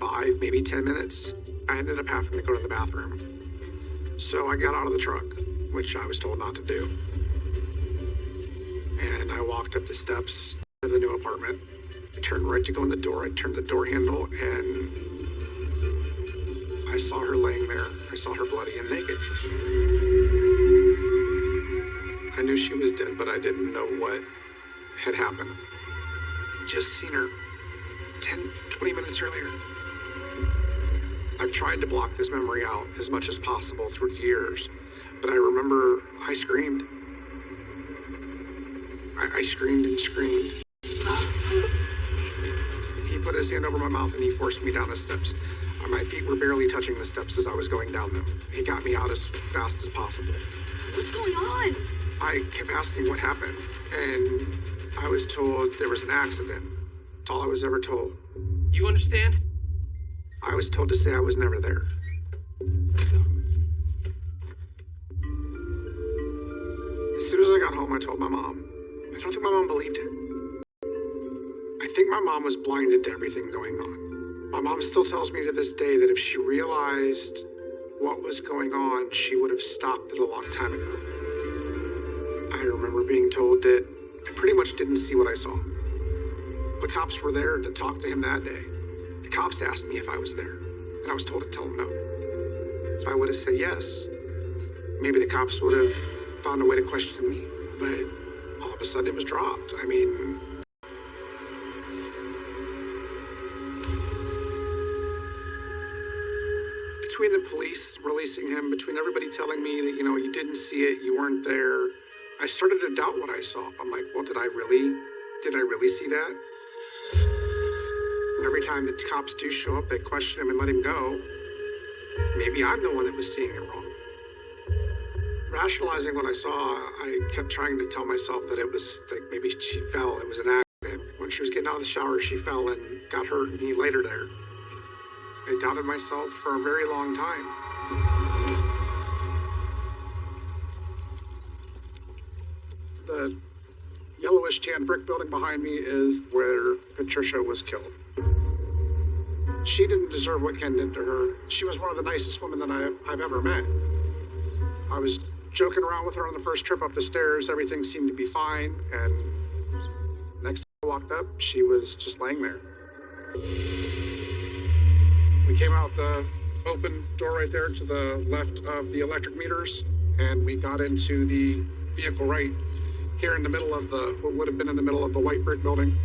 Five, maybe ten minutes. I ended up having to go to the bathroom. So I got out of the truck, which I was told not to do. And I walked up the steps to the new apartment. I turned right to go in the door. I turned the door handle and I saw her laying there. I saw her bloody and naked. I knew she was dead, but I didn't know what had happened. Just seen her 10, 20 minutes earlier. I've tried to block this memory out as much as possible through the years, but I remember I screamed. I, I screamed and screamed. He put his hand over my mouth and he forced me down the steps. My feet were barely touching the steps as I was going down them. He got me out as fast as possible. What's going on? I kept asking what happened, and I was told there was an accident. That's all I was ever told. You understand? I was told to say I was never there. As soon as I got home, I told my mom. I don't think my mom believed it. I think my mom was blinded to everything going on. My mom still tells me to this day that if she realized what was going on, she would have stopped it a long time ago. I remember being told that I pretty much didn't see what I saw. The cops were there to talk to him that day. The cops asked me if I was there, and I was told to tell them no. If I would have said yes, maybe the cops would have found a way to question me. But all of a sudden it was dropped. I mean, between the police releasing him, between everybody telling me that, you know, you didn't see it, you weren't there, I started to doubt what I saw. I'm like, well, did I really, did I really see that? And every time the cops do show up, they question him and let him go. Maybe I'm the one that was seeing it wrong. Rationalizing what I saw, I kept trying to tell myself that it was like maybe she fell, it was an accident. When she was getting out of the shower, she fell and got hurt, and he laid her there. I doubted myself for a very long time. The yellowish tan brick building behind me is where Patricia was killed. She didn't deserve what Ken did to her. She was one of the nicest women that I, I've ever met. I was joking around with her on the first trip up the stairs. Everything seemed to be fine. And next time I walked up, she was just laying there. We came out the open door right there to the left of the electric meters, and we got into the vehicle right here in the middle of the what would have been in the middle of the white brick building,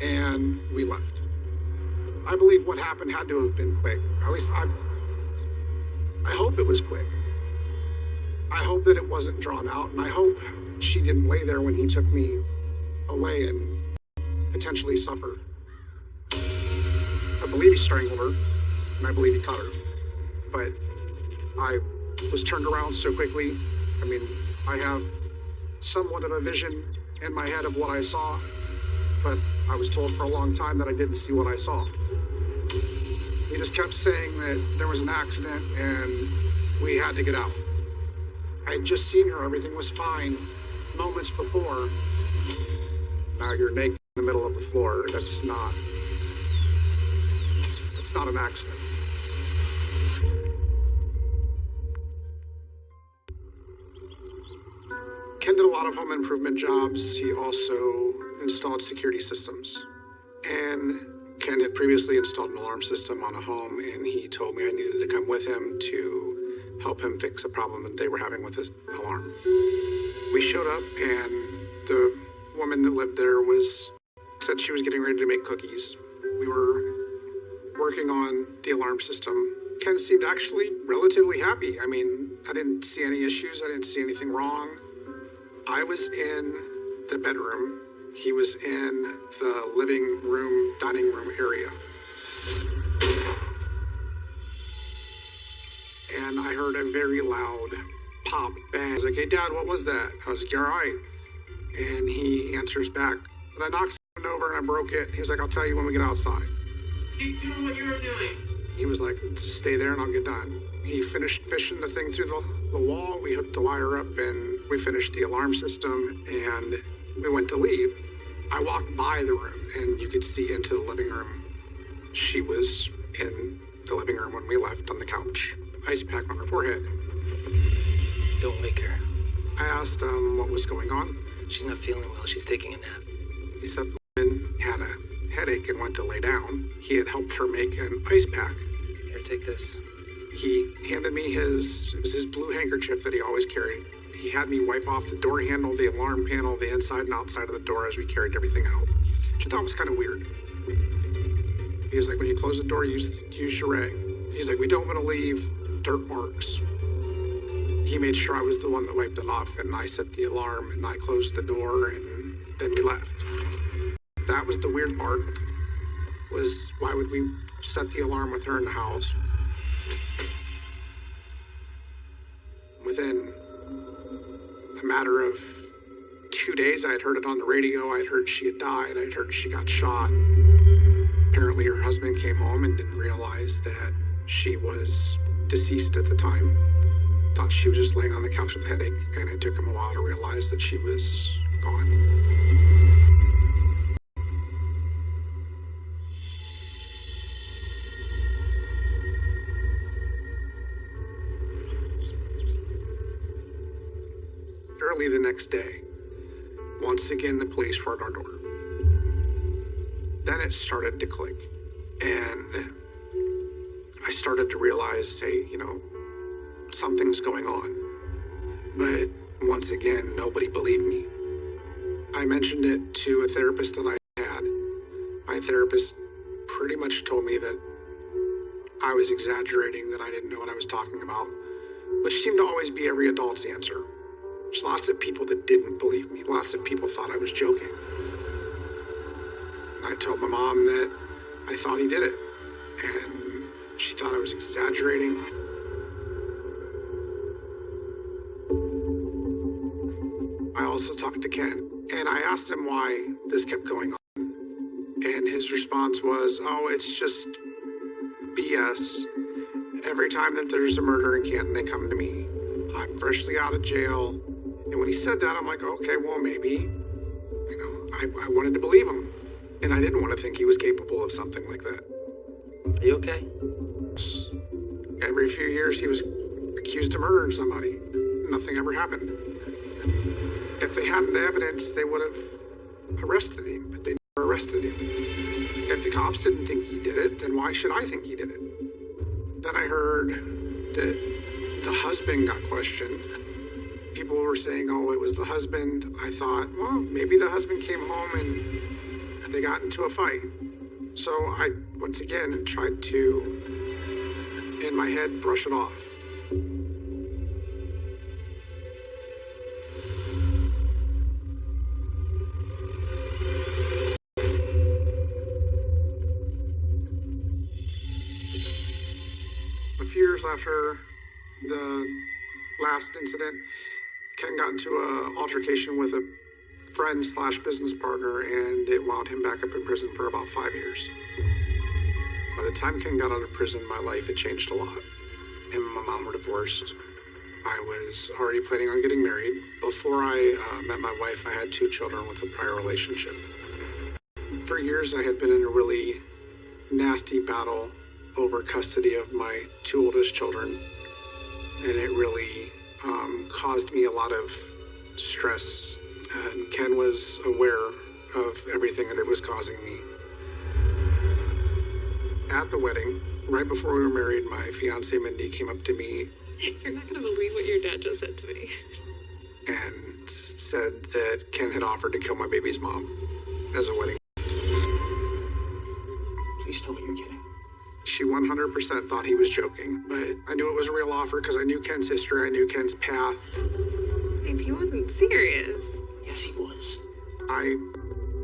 and we left. I believe what happened had to have been quick. At least I I hope it was quick. I hope that it wasn't drawn out, and I hope she didn't lay there when he took me away and potentially suffer. I believe he strangled her, and I believe he cut her. But I was turned around so quickly. I mean, I have somewhat of a vision in my head of what I saw, but I was told for a long time that I didn't see what I saw. He just kept saying that there was an accident and we had to get out. I had just seen her, everything was fine moments before. Now you're naked in the middle of the floor. That's not. It's not an accident. Ken did a lot of home improvement jobs. He also installed security systems. And Ken had previously installed an alarm system on a home, and he told me I needed to come with him to help him fix a problem that they were having with his alarm. We showed up, and the woman that lived there was said she was getting ready to make cookies. We were working on the alarm system. Ken seemed actually relatively happy. I mean, I didn't see any issues. I didn't see anything wrong. I was in the bedroom. He was in the living room, dining room area. And I heard a very loud pop bang. I was like, hey, Dad, what was that? I was like, you all right? And he answers back, but I knocked something over and I broke it. He was like, I'll tell you when we get outside. Keep doing what you're doing. He was like, just stay there and I'll get done. He finished fishing the thing through the, the wall. We hooked the wire up and we finished the alarm system and we went to leave. I walked by the room and you could see into the living room. She was in the living room when we left on the couch, ice pack on her forehead. Don't wake her. I asked um, what was going on. She's not feeling well. She's taking a nap. He said the woman had a headache and went to lay down. He had helped her make an ice pack. Here, take this. He handed me his, it was his blue handkerchief that he always carried. He had me wipe off the door handle, the alarm panel, the inside and outside of the door as we carried everything out. Which I thought was kind of weird. He was like, when you close the door, use, use your ray. He's like, we don't want to leave dirt marks. He made sure I was the one that wiped it off, and I set the alarm, and I closed the door, and then we left. That was the weird part, was why would we set the alarm with her in the house? Days, I had heard it on the radio. I had heard she had died. I had heard she got shot. Apparently, her husband came home and didn't realize that she was deceased at the time. Thought she was just laying on the couch with a headache, and it took him a while to realize that she was gone. Early the next day, once again the police were at our door. Then it started to click, and I started to realize, hey, you know, something's going on. But once again, nobody believed me. I mentioned it to a therapist that I had. My therapist pretty much told me that I was exaggerating, that I didn't know what I was talking about, which seemed to always be every adult's answer. There's lots of people that didn't believe me. Lots of people thought I was joking. I told my mom that I thought he did it, and she thought I was exaggerating. I also talked to Ken, and I asked him why this kept going on. And his response was, oh, it's just BS. Every time that there's a murder in Canton, they come to me. I'm freshly out of jail. And when he said that, I'm like, okay, well, maybe. You know, I, I wanted to believe him. And I didn't want to think he was capable of something like that. Are you okay? Every few years he was accused of murdering somebody. Nothing ever happened. If they had evidence, they would have arrested him, but they never arrested him. If the cops didn't think he did it, then why should I think he did it? Then I heard that the husband got questioned. People were saying, oh, it was the husband. I thought, well, maybe the husband came home and they got into a fight. So I, once again, tried to, in my head, brush it off. A few years after the last incident, Ken got into an altercation with a friend slash business partner, and it wound him back up in prison for about five years. By the time Ken got out of prison, my life had changed a lot. Him and my mom were divorced. I was already planning on getting married. Before I uh, met my wife, I had two children with a prior relationship. For years, I had been in a really nasty battle over custody of my two oldest children, and it really um, caused me a lot of stress. And Ken was aware of everything that it was causing me. At the wedding, right before we were married, my fiance Mindy came up to me <laughs> You're not gonna believe what your dad just said to me. and said that Ken had offered to kill my baby's mom as a wedding. Please tell me you're kidding. She 100% thought he was joking, but I knew it was a real offer because I knew Ken's history, I knew Ken's path. If he wasn't serious. Yes, he was. I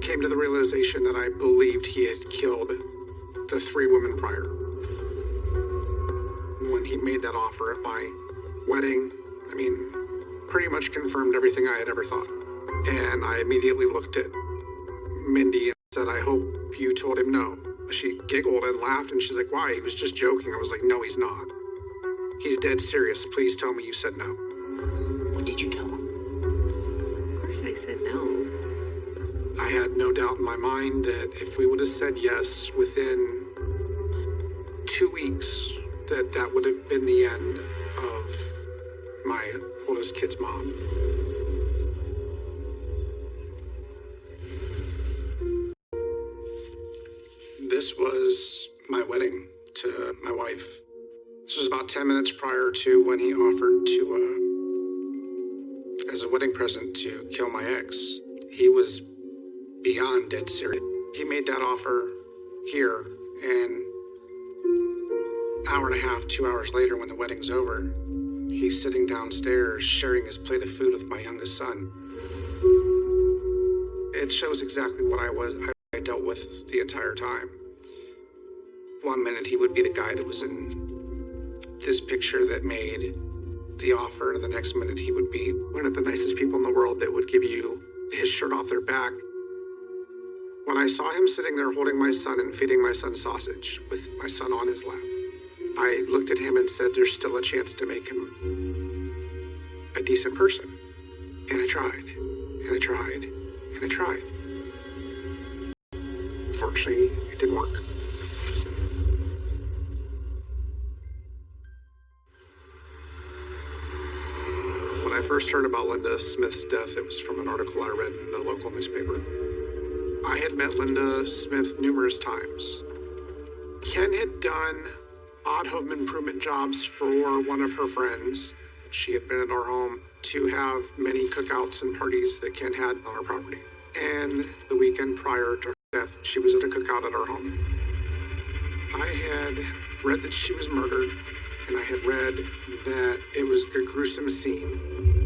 came to the realization that I believed he had killed the three women prior. When he made that offer at my wedding, I mean, pretty much confirmed everything I had ever thought. And I immediately looked at Mindy and said, I hope you told him no. She giggled and laughed and she's like, Why? He was just joking. I was like, No, he's not. He's dead serious. Please tell me you said no. What did you tell him? Of course I said no. I had no doubt in my mind that if we would have said yes within two weeks, that that would have been the end of my oldest kid's mom. This was my wedding to my wife. This was about 10 minutes prior to when he offered to, uh, as a wedding present, to kill my ex. He was beyond dead serious. He made that offer here, and hour and a half, two hours later, when the wedding's over, he's sitting downstairs sharing his plate of food with my youngest son. It shows exactly what I was I dealt with the entire time. One minute he would be the guy that was in this picture that made the offer, and the next minute he would be one of the nicest people in the world that would give you his shirt off their back when I saw him sitting there holding my son and feeding my son sausage with my son on his lap, I looked at him and said, There's still a chance to make him a decent person. And I tried, and I tried, and I tried. Fortunately, it didn't work. First heard about Linda Smith's death, it was from an article I read in the local newspaper. I had met Linda Smith numerous times. Ken had done odd home improvement jobs for one of her friends. She had been at our home to have many cookouts and parties that Ken had on our property. And the weekend prior to her death, she was at a cookout at our home. I had read that she was murdered, and I had read that it was a gruesome scene.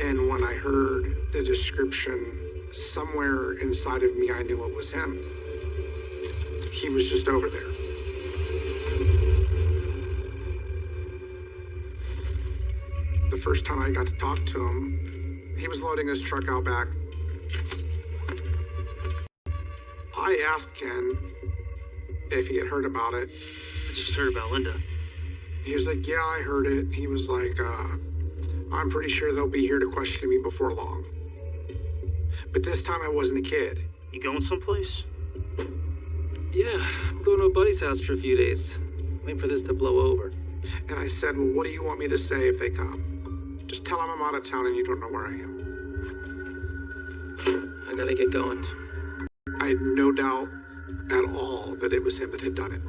And when I heard the description somewhere inside of me, I knew it was him. He was just over there. The first time I got to talk to him, he was loading his truck out back. I asked Ken if he had heard about it. I just heard about Linda. He was like, Yeah, I heard it. He was like, uh, I'm pretty sure they'll be here to question me before long. But this time I wasn't a kid. You going someplace? Yeah, I'm going to a buddy's house for a few days. Waiting for this to blow over. And I said, Well, what do you want me to say if they come? Just tell them I'm out of town and you don't know where I am. I gotta get going. I had no doubt at all that it was him that had done it.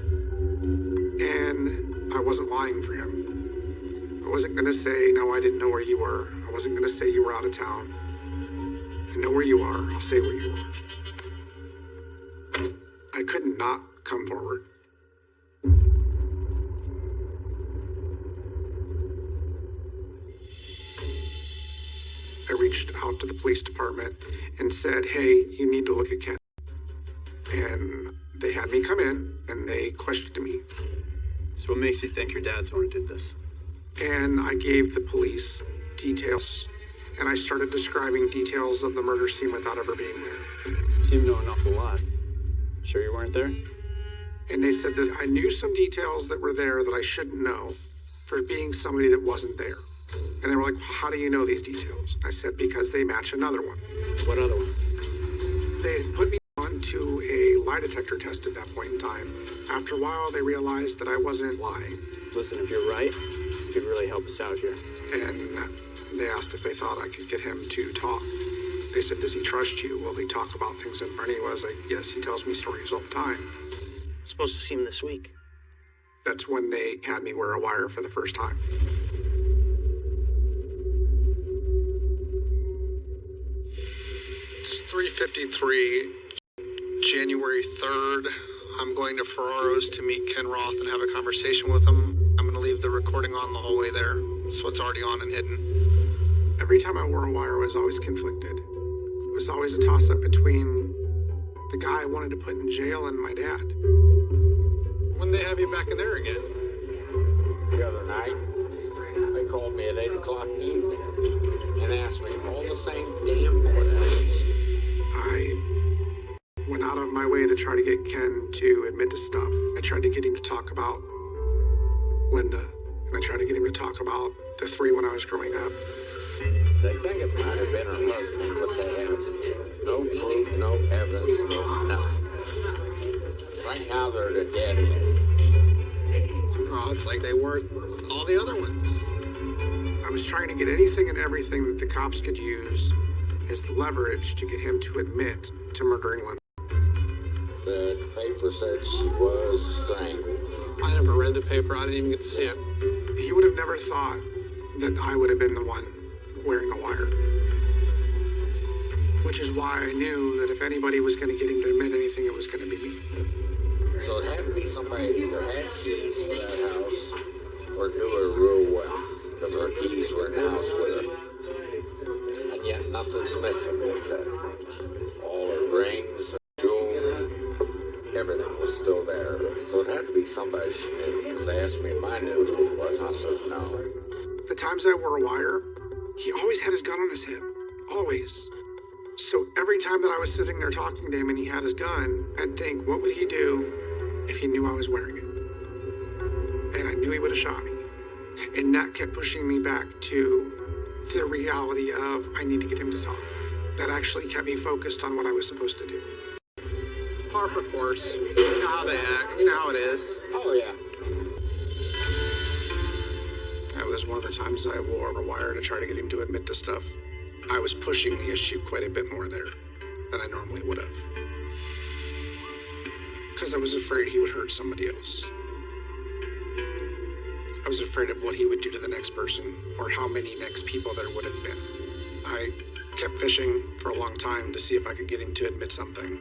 And I wasn't lying for him. I wasn't going to say, No, I didn't know where you were. I wasn't going to say you were out of town. I know where you are. I'll say where you are. I could not come forward. I reached out to the police department and said, hey, you need to look at Ken. And they had me come in and they questioned me. So, what makes you think your dad's the one who did this? And I gave the police details. And I started describing details of the murder scene without ever being there. You seem to know an awful lot. Sure you weren't there? And they said that I knew some details that were there that I shouldn't know for being somebody that wasn't there. And they were like, How do you know these details? I said, Because they match another one. What other ones? They put me onto a lie detector test at that point in time. After a while, they realized that I wasn't lying. Listen, if you're right, you could really help us out here. And uh, they asked if they thought I could get him to talk. They said, Does he trust you? Will he talk about things? And Bernie was like, Yes, he tells me stories all the time. I'm supposed to see him this week. That's when they had me wear a wire for the first time. It's 353, January 3rd. I'm going to Ferraro's to meet Ken Roth and have a conversation with him. I'm going to leave the recording on the whole way there, so it's already on and hidden. Every time I wore a wire, I was always conflicted. It was always a toss up between the guy I wanted to put in jail and my dad. When they have you back in there again? The other night, they called me at 8 o'clock in the evening and asked me all the same damn questions. I went out of my way to try to get Ken to admit to stuff. I tried to get him to talk about Linda, and I tried to get him to talk about the three when I was growing up. They think it might have been her husband, but they have no proof, no evidence, no nothing. Right now, they're the dead end. Oh, it's like they weren't all the other ones. I was trying to get anything and everything that the cops could use as leverage to get him to admit to murdering Linda. The paper said she was strangled. I never read the paper. I didn't even get to see it. He would have never thought that I would have been the one wearing a wire. Which is why I knew that if anybody was going to get him to admit anything, it was going to be me. So it had to be somebody who either had keys to that house or knew her real well, because her keys were in the house with her. And yet nothing's missing, they said. All her rings, her jewelry, everything was still there. So it had to be somebody she knew, because they asked me if I knew who it was, and I said no. The times I wore a wire, he always had his gun on his hip. Always. So every time that I was sitting there talking to him and he had his gun, I'd think, what would he do if he knew I was wearing it? And I knew he would have shot me. And that kept pushing me back to the reality of I need to get him to talk. That actually kept me focused on what I was supposed to do. It's par for course. You know how they act. You know how it is. Oh, yeah. That was one of the times I wore a wire to try to get him to admit to stuff. I was pushing the issue quite a bit more there than I normally would have. Because I was afraid he would hurt somebody else. I was afraid of what he would do to the next person or how many next people there would have been. I kept fishing for a long time to see if I could get him to admit something.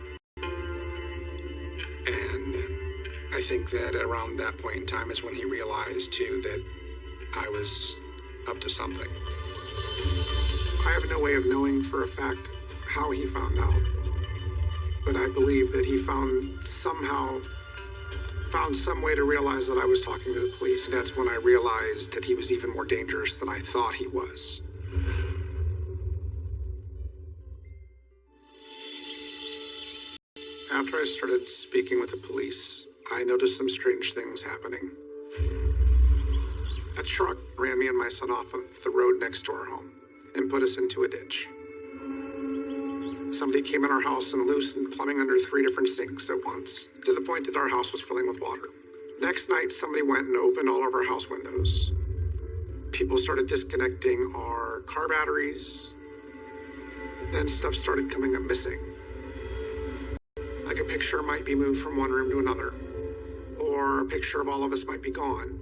I think that around that point in time is when he realized, too, that I was up to something. I have no way of knowing for a fact how he found out, but I believe that he found somehow found some way to realize that I was talking to the police, and that's when I realized that he was even more dangerous than I thought he was. After I started speaking with the police, I noticed some strange things happening. A truck ran me and my son off of the road next to our home and put us into a ditch. somebody came in our house and loosened plumbing under three different sinks at once, to the point that our house was filling with water. Next night, somebody went and opened all of our house windows. People started disconnecting our car batteries. Then stuff started coming up missing. Like a picture might be moved from one room to another, or a picture of all of us might be gone.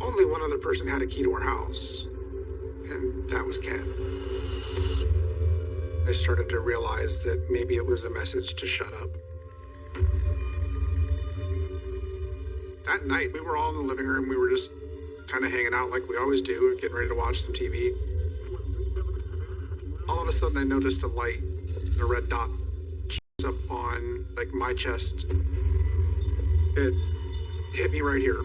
Only one other person had a key to our house, and that was Ken. I started to realize that maybe it was a message to shut up. That night, we were all in the living room. We were just kind of hanging out like we always do, getting ready to watch some TV. All of a sudden, I noticed a light, a red dot, up on like my chest. It hit me right here.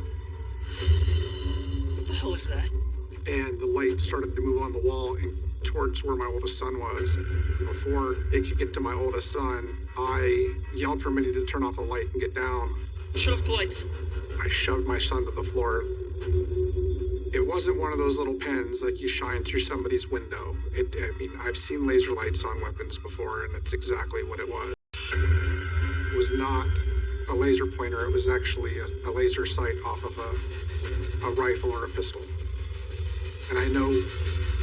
What the hell is that? and the light started to move on the wall and towards where my oldest son was. Before it could get to my oldest son, I yelled for Mindy to turn off the light and get down. Shut off the lights. I shoved my son to the floor. It wasn't one of those little pens like you shine through somebody's window. It, I mean, I've seen laser lights on weapons before, and it's exactly what it was. It was not a laser pointer. It was actually a, a laser sight off of a, a rifle or a pistol. And I know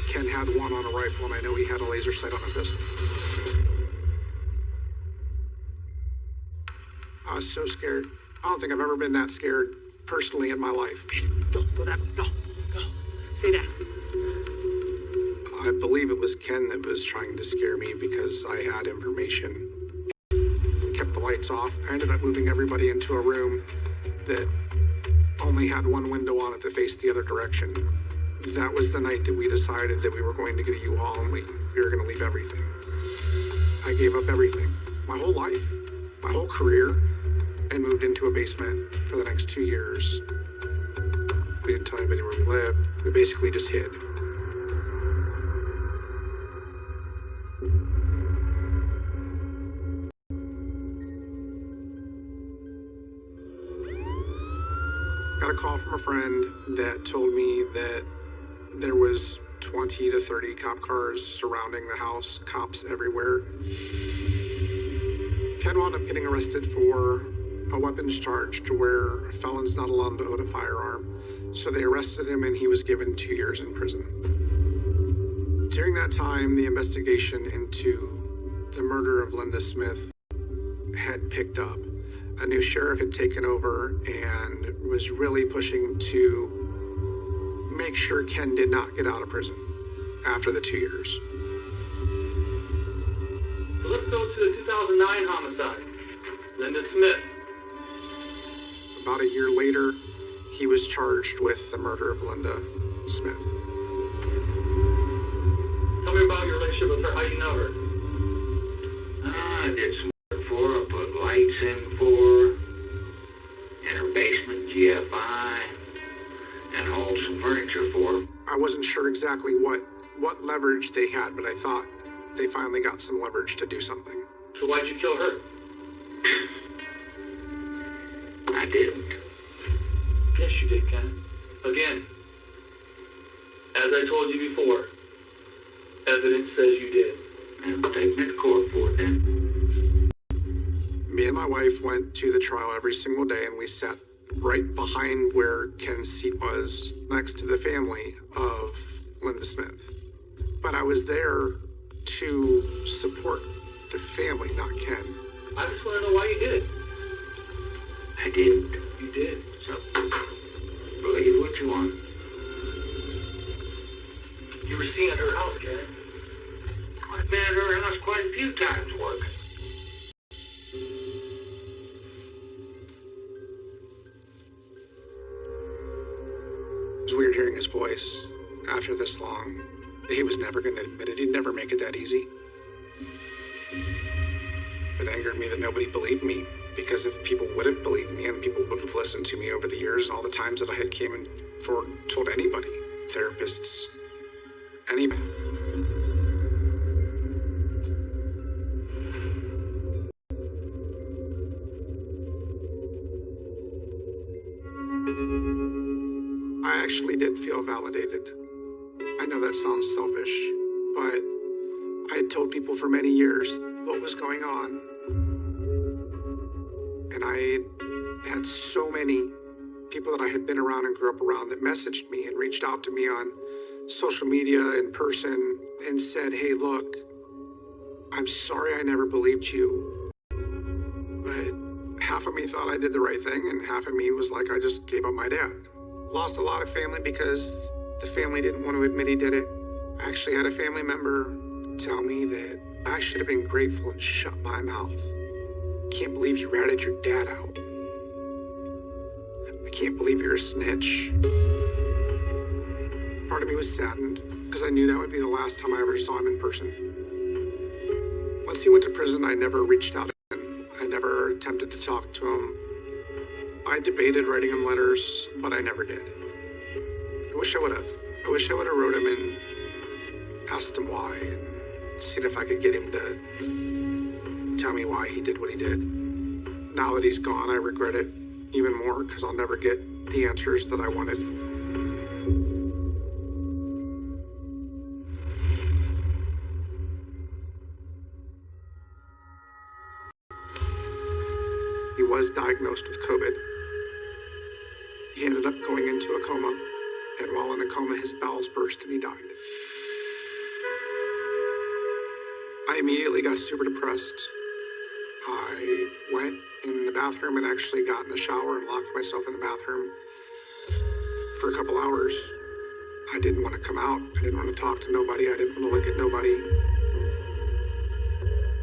Ken had one on a rifle, and I know he had a laser sight on a pistol. I was so scared. I don't think I've ever been that scared personally in my life. Go, go that way. Go, go. Stay down. I believe it was Ken that was trying to scare me because I had information. Lights off. I ended up moving everybody into a room that only had one window on it that faced the other direction. That was the night that we decided that we were going to get a U-Haul and leave. We were going to leave everything. I gave up everything. My whole life, my whole career, and moved into a basement for the next two years. We didn't tell anybody where we lived. We basically just hid. Friend that told me that there was 20 to 30 cop cars surrounding the house, cops everywhere. Ken wound up getting arrested for a weapons charge to where a felon's not allowed to own a firearm. So they arrested him and he was given two years in prison. During that time, the investigation into the murder of Linda Smith had picked up. A new sheriff had taken over and was really pushing to make sure Ken did not get out of prison after the two years. So let's go to the 2009 homicide. Linda Smith. About a year later, he was charged with the murder of Linda Smith. Tell me about your relationship with her. How you know her? Ah, I did some work for her, put lights in for her, in her basement, GFI, and hauled some furniture for her. I wasn't sure exactly what what leverage they had, but I thought they finally got some leverage to do something. So why'd you kill her? I didn't. Yes, you did, Ken. Again. As I told you before, evidence says you did. And take me to court for it then. Me and my wife went to the trial every single day, and we sat right behind where Ken's seat was, next to the family of Linda Smith. But I was there to support the family, not Ken. I just want to know why you did it. I didn't. You did. So, believe what you want. You were seen at her house, Ken. I've been at her house quite a few times working. It was weird hearing his voice after this long. He was never going to admit it. He'd never make it that easy. It angered me that nobody believed me because if people would have believed me and people would have listened to me over the years and all the times that I had came and told anybody, therapists, anybody. Validated. I know that sounds selfish, but I had told people for many years what was going on. And I had so many people that I had been around and grew up around that messaged me and reached out to me on social media in person and said, Hey, look, I'm sorry I never believed you. But half of me thought I did the right thing, and half of me was like, I just gave up my dad. Lost a lot of family because the family didn't want to admit he did it. I actually had a family member tell me that I should have been grateful and shut my mouth. Can't believe you ratted your dad out. I can't believe you're a snitch. Part of me was saddened because I knew that would be the last time I ever saw him in person. Once he went to prison, I never reached out again. I never attempted to talk to him. I debated writing him letters, but I never did. I wish I would have. I wish I would have wrote him and asked him why and seen if I could get him to tell me why he did what he did. Now that he's gone, I regret it even more because I'll never get the answers that I wanted. Super depressed. I went in the bathroom and actually got in the shower and locked myself in the bathroom for a couple hours. I didn't want to come out. I didn't want to talk to nobody. I didn't want to look at nobody.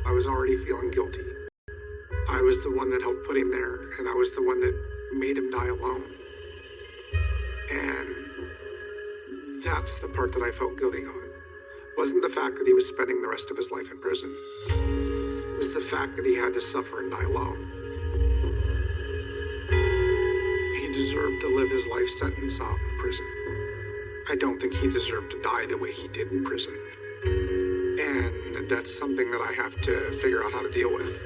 I was already feeling guilty. I was the one that helped put him there, and I was the one that made him die alone. And that's the part that I felt guilty on. Wasn't the fact that he was spending the rest of his life in prison. It was the fact that he had to suffer and die alone. He deserved to live his life sentence out in prison. I don't think he deserved to die the way he did in prison. And that's something that I have to figure out how to deal with.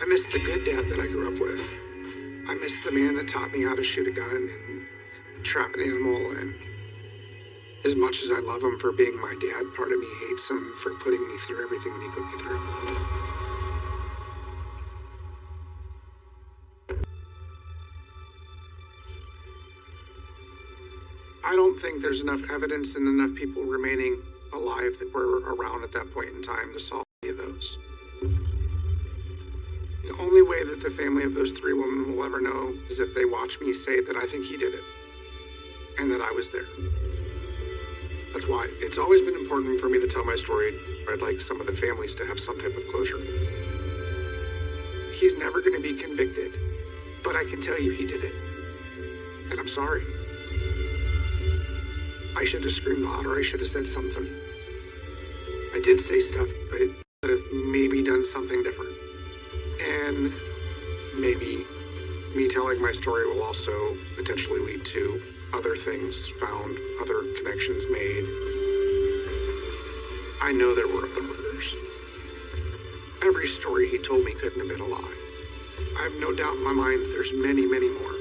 I miss the good dad that I grew up with. I miss the man that taught me how to shoot a gun and trap an animal. And as much as I love him for being my dad, part of me hates him for putting me through everything that he put me through. I don't think there's enough evidence and enough people remaining alive that were around at that point in time to solve any of those. The only way that the family of those three women will ever know is if they watch me say that I think he did it and that I was there. That's why it's always been important for me to tell my story. I'd like some of the families to have some type of closure. He's never going to be convicted, but I can tell you he did it. And I'm sorry. I should have screamed louder. I should have said something. I did say stuff, but could have maybe done something different. And maybe me telling my story will also potentially lead to other things found, other connections made. I know there were other murders. Every story he told me couldn't have been a lie. I have no doubt in my mind there's many, many more.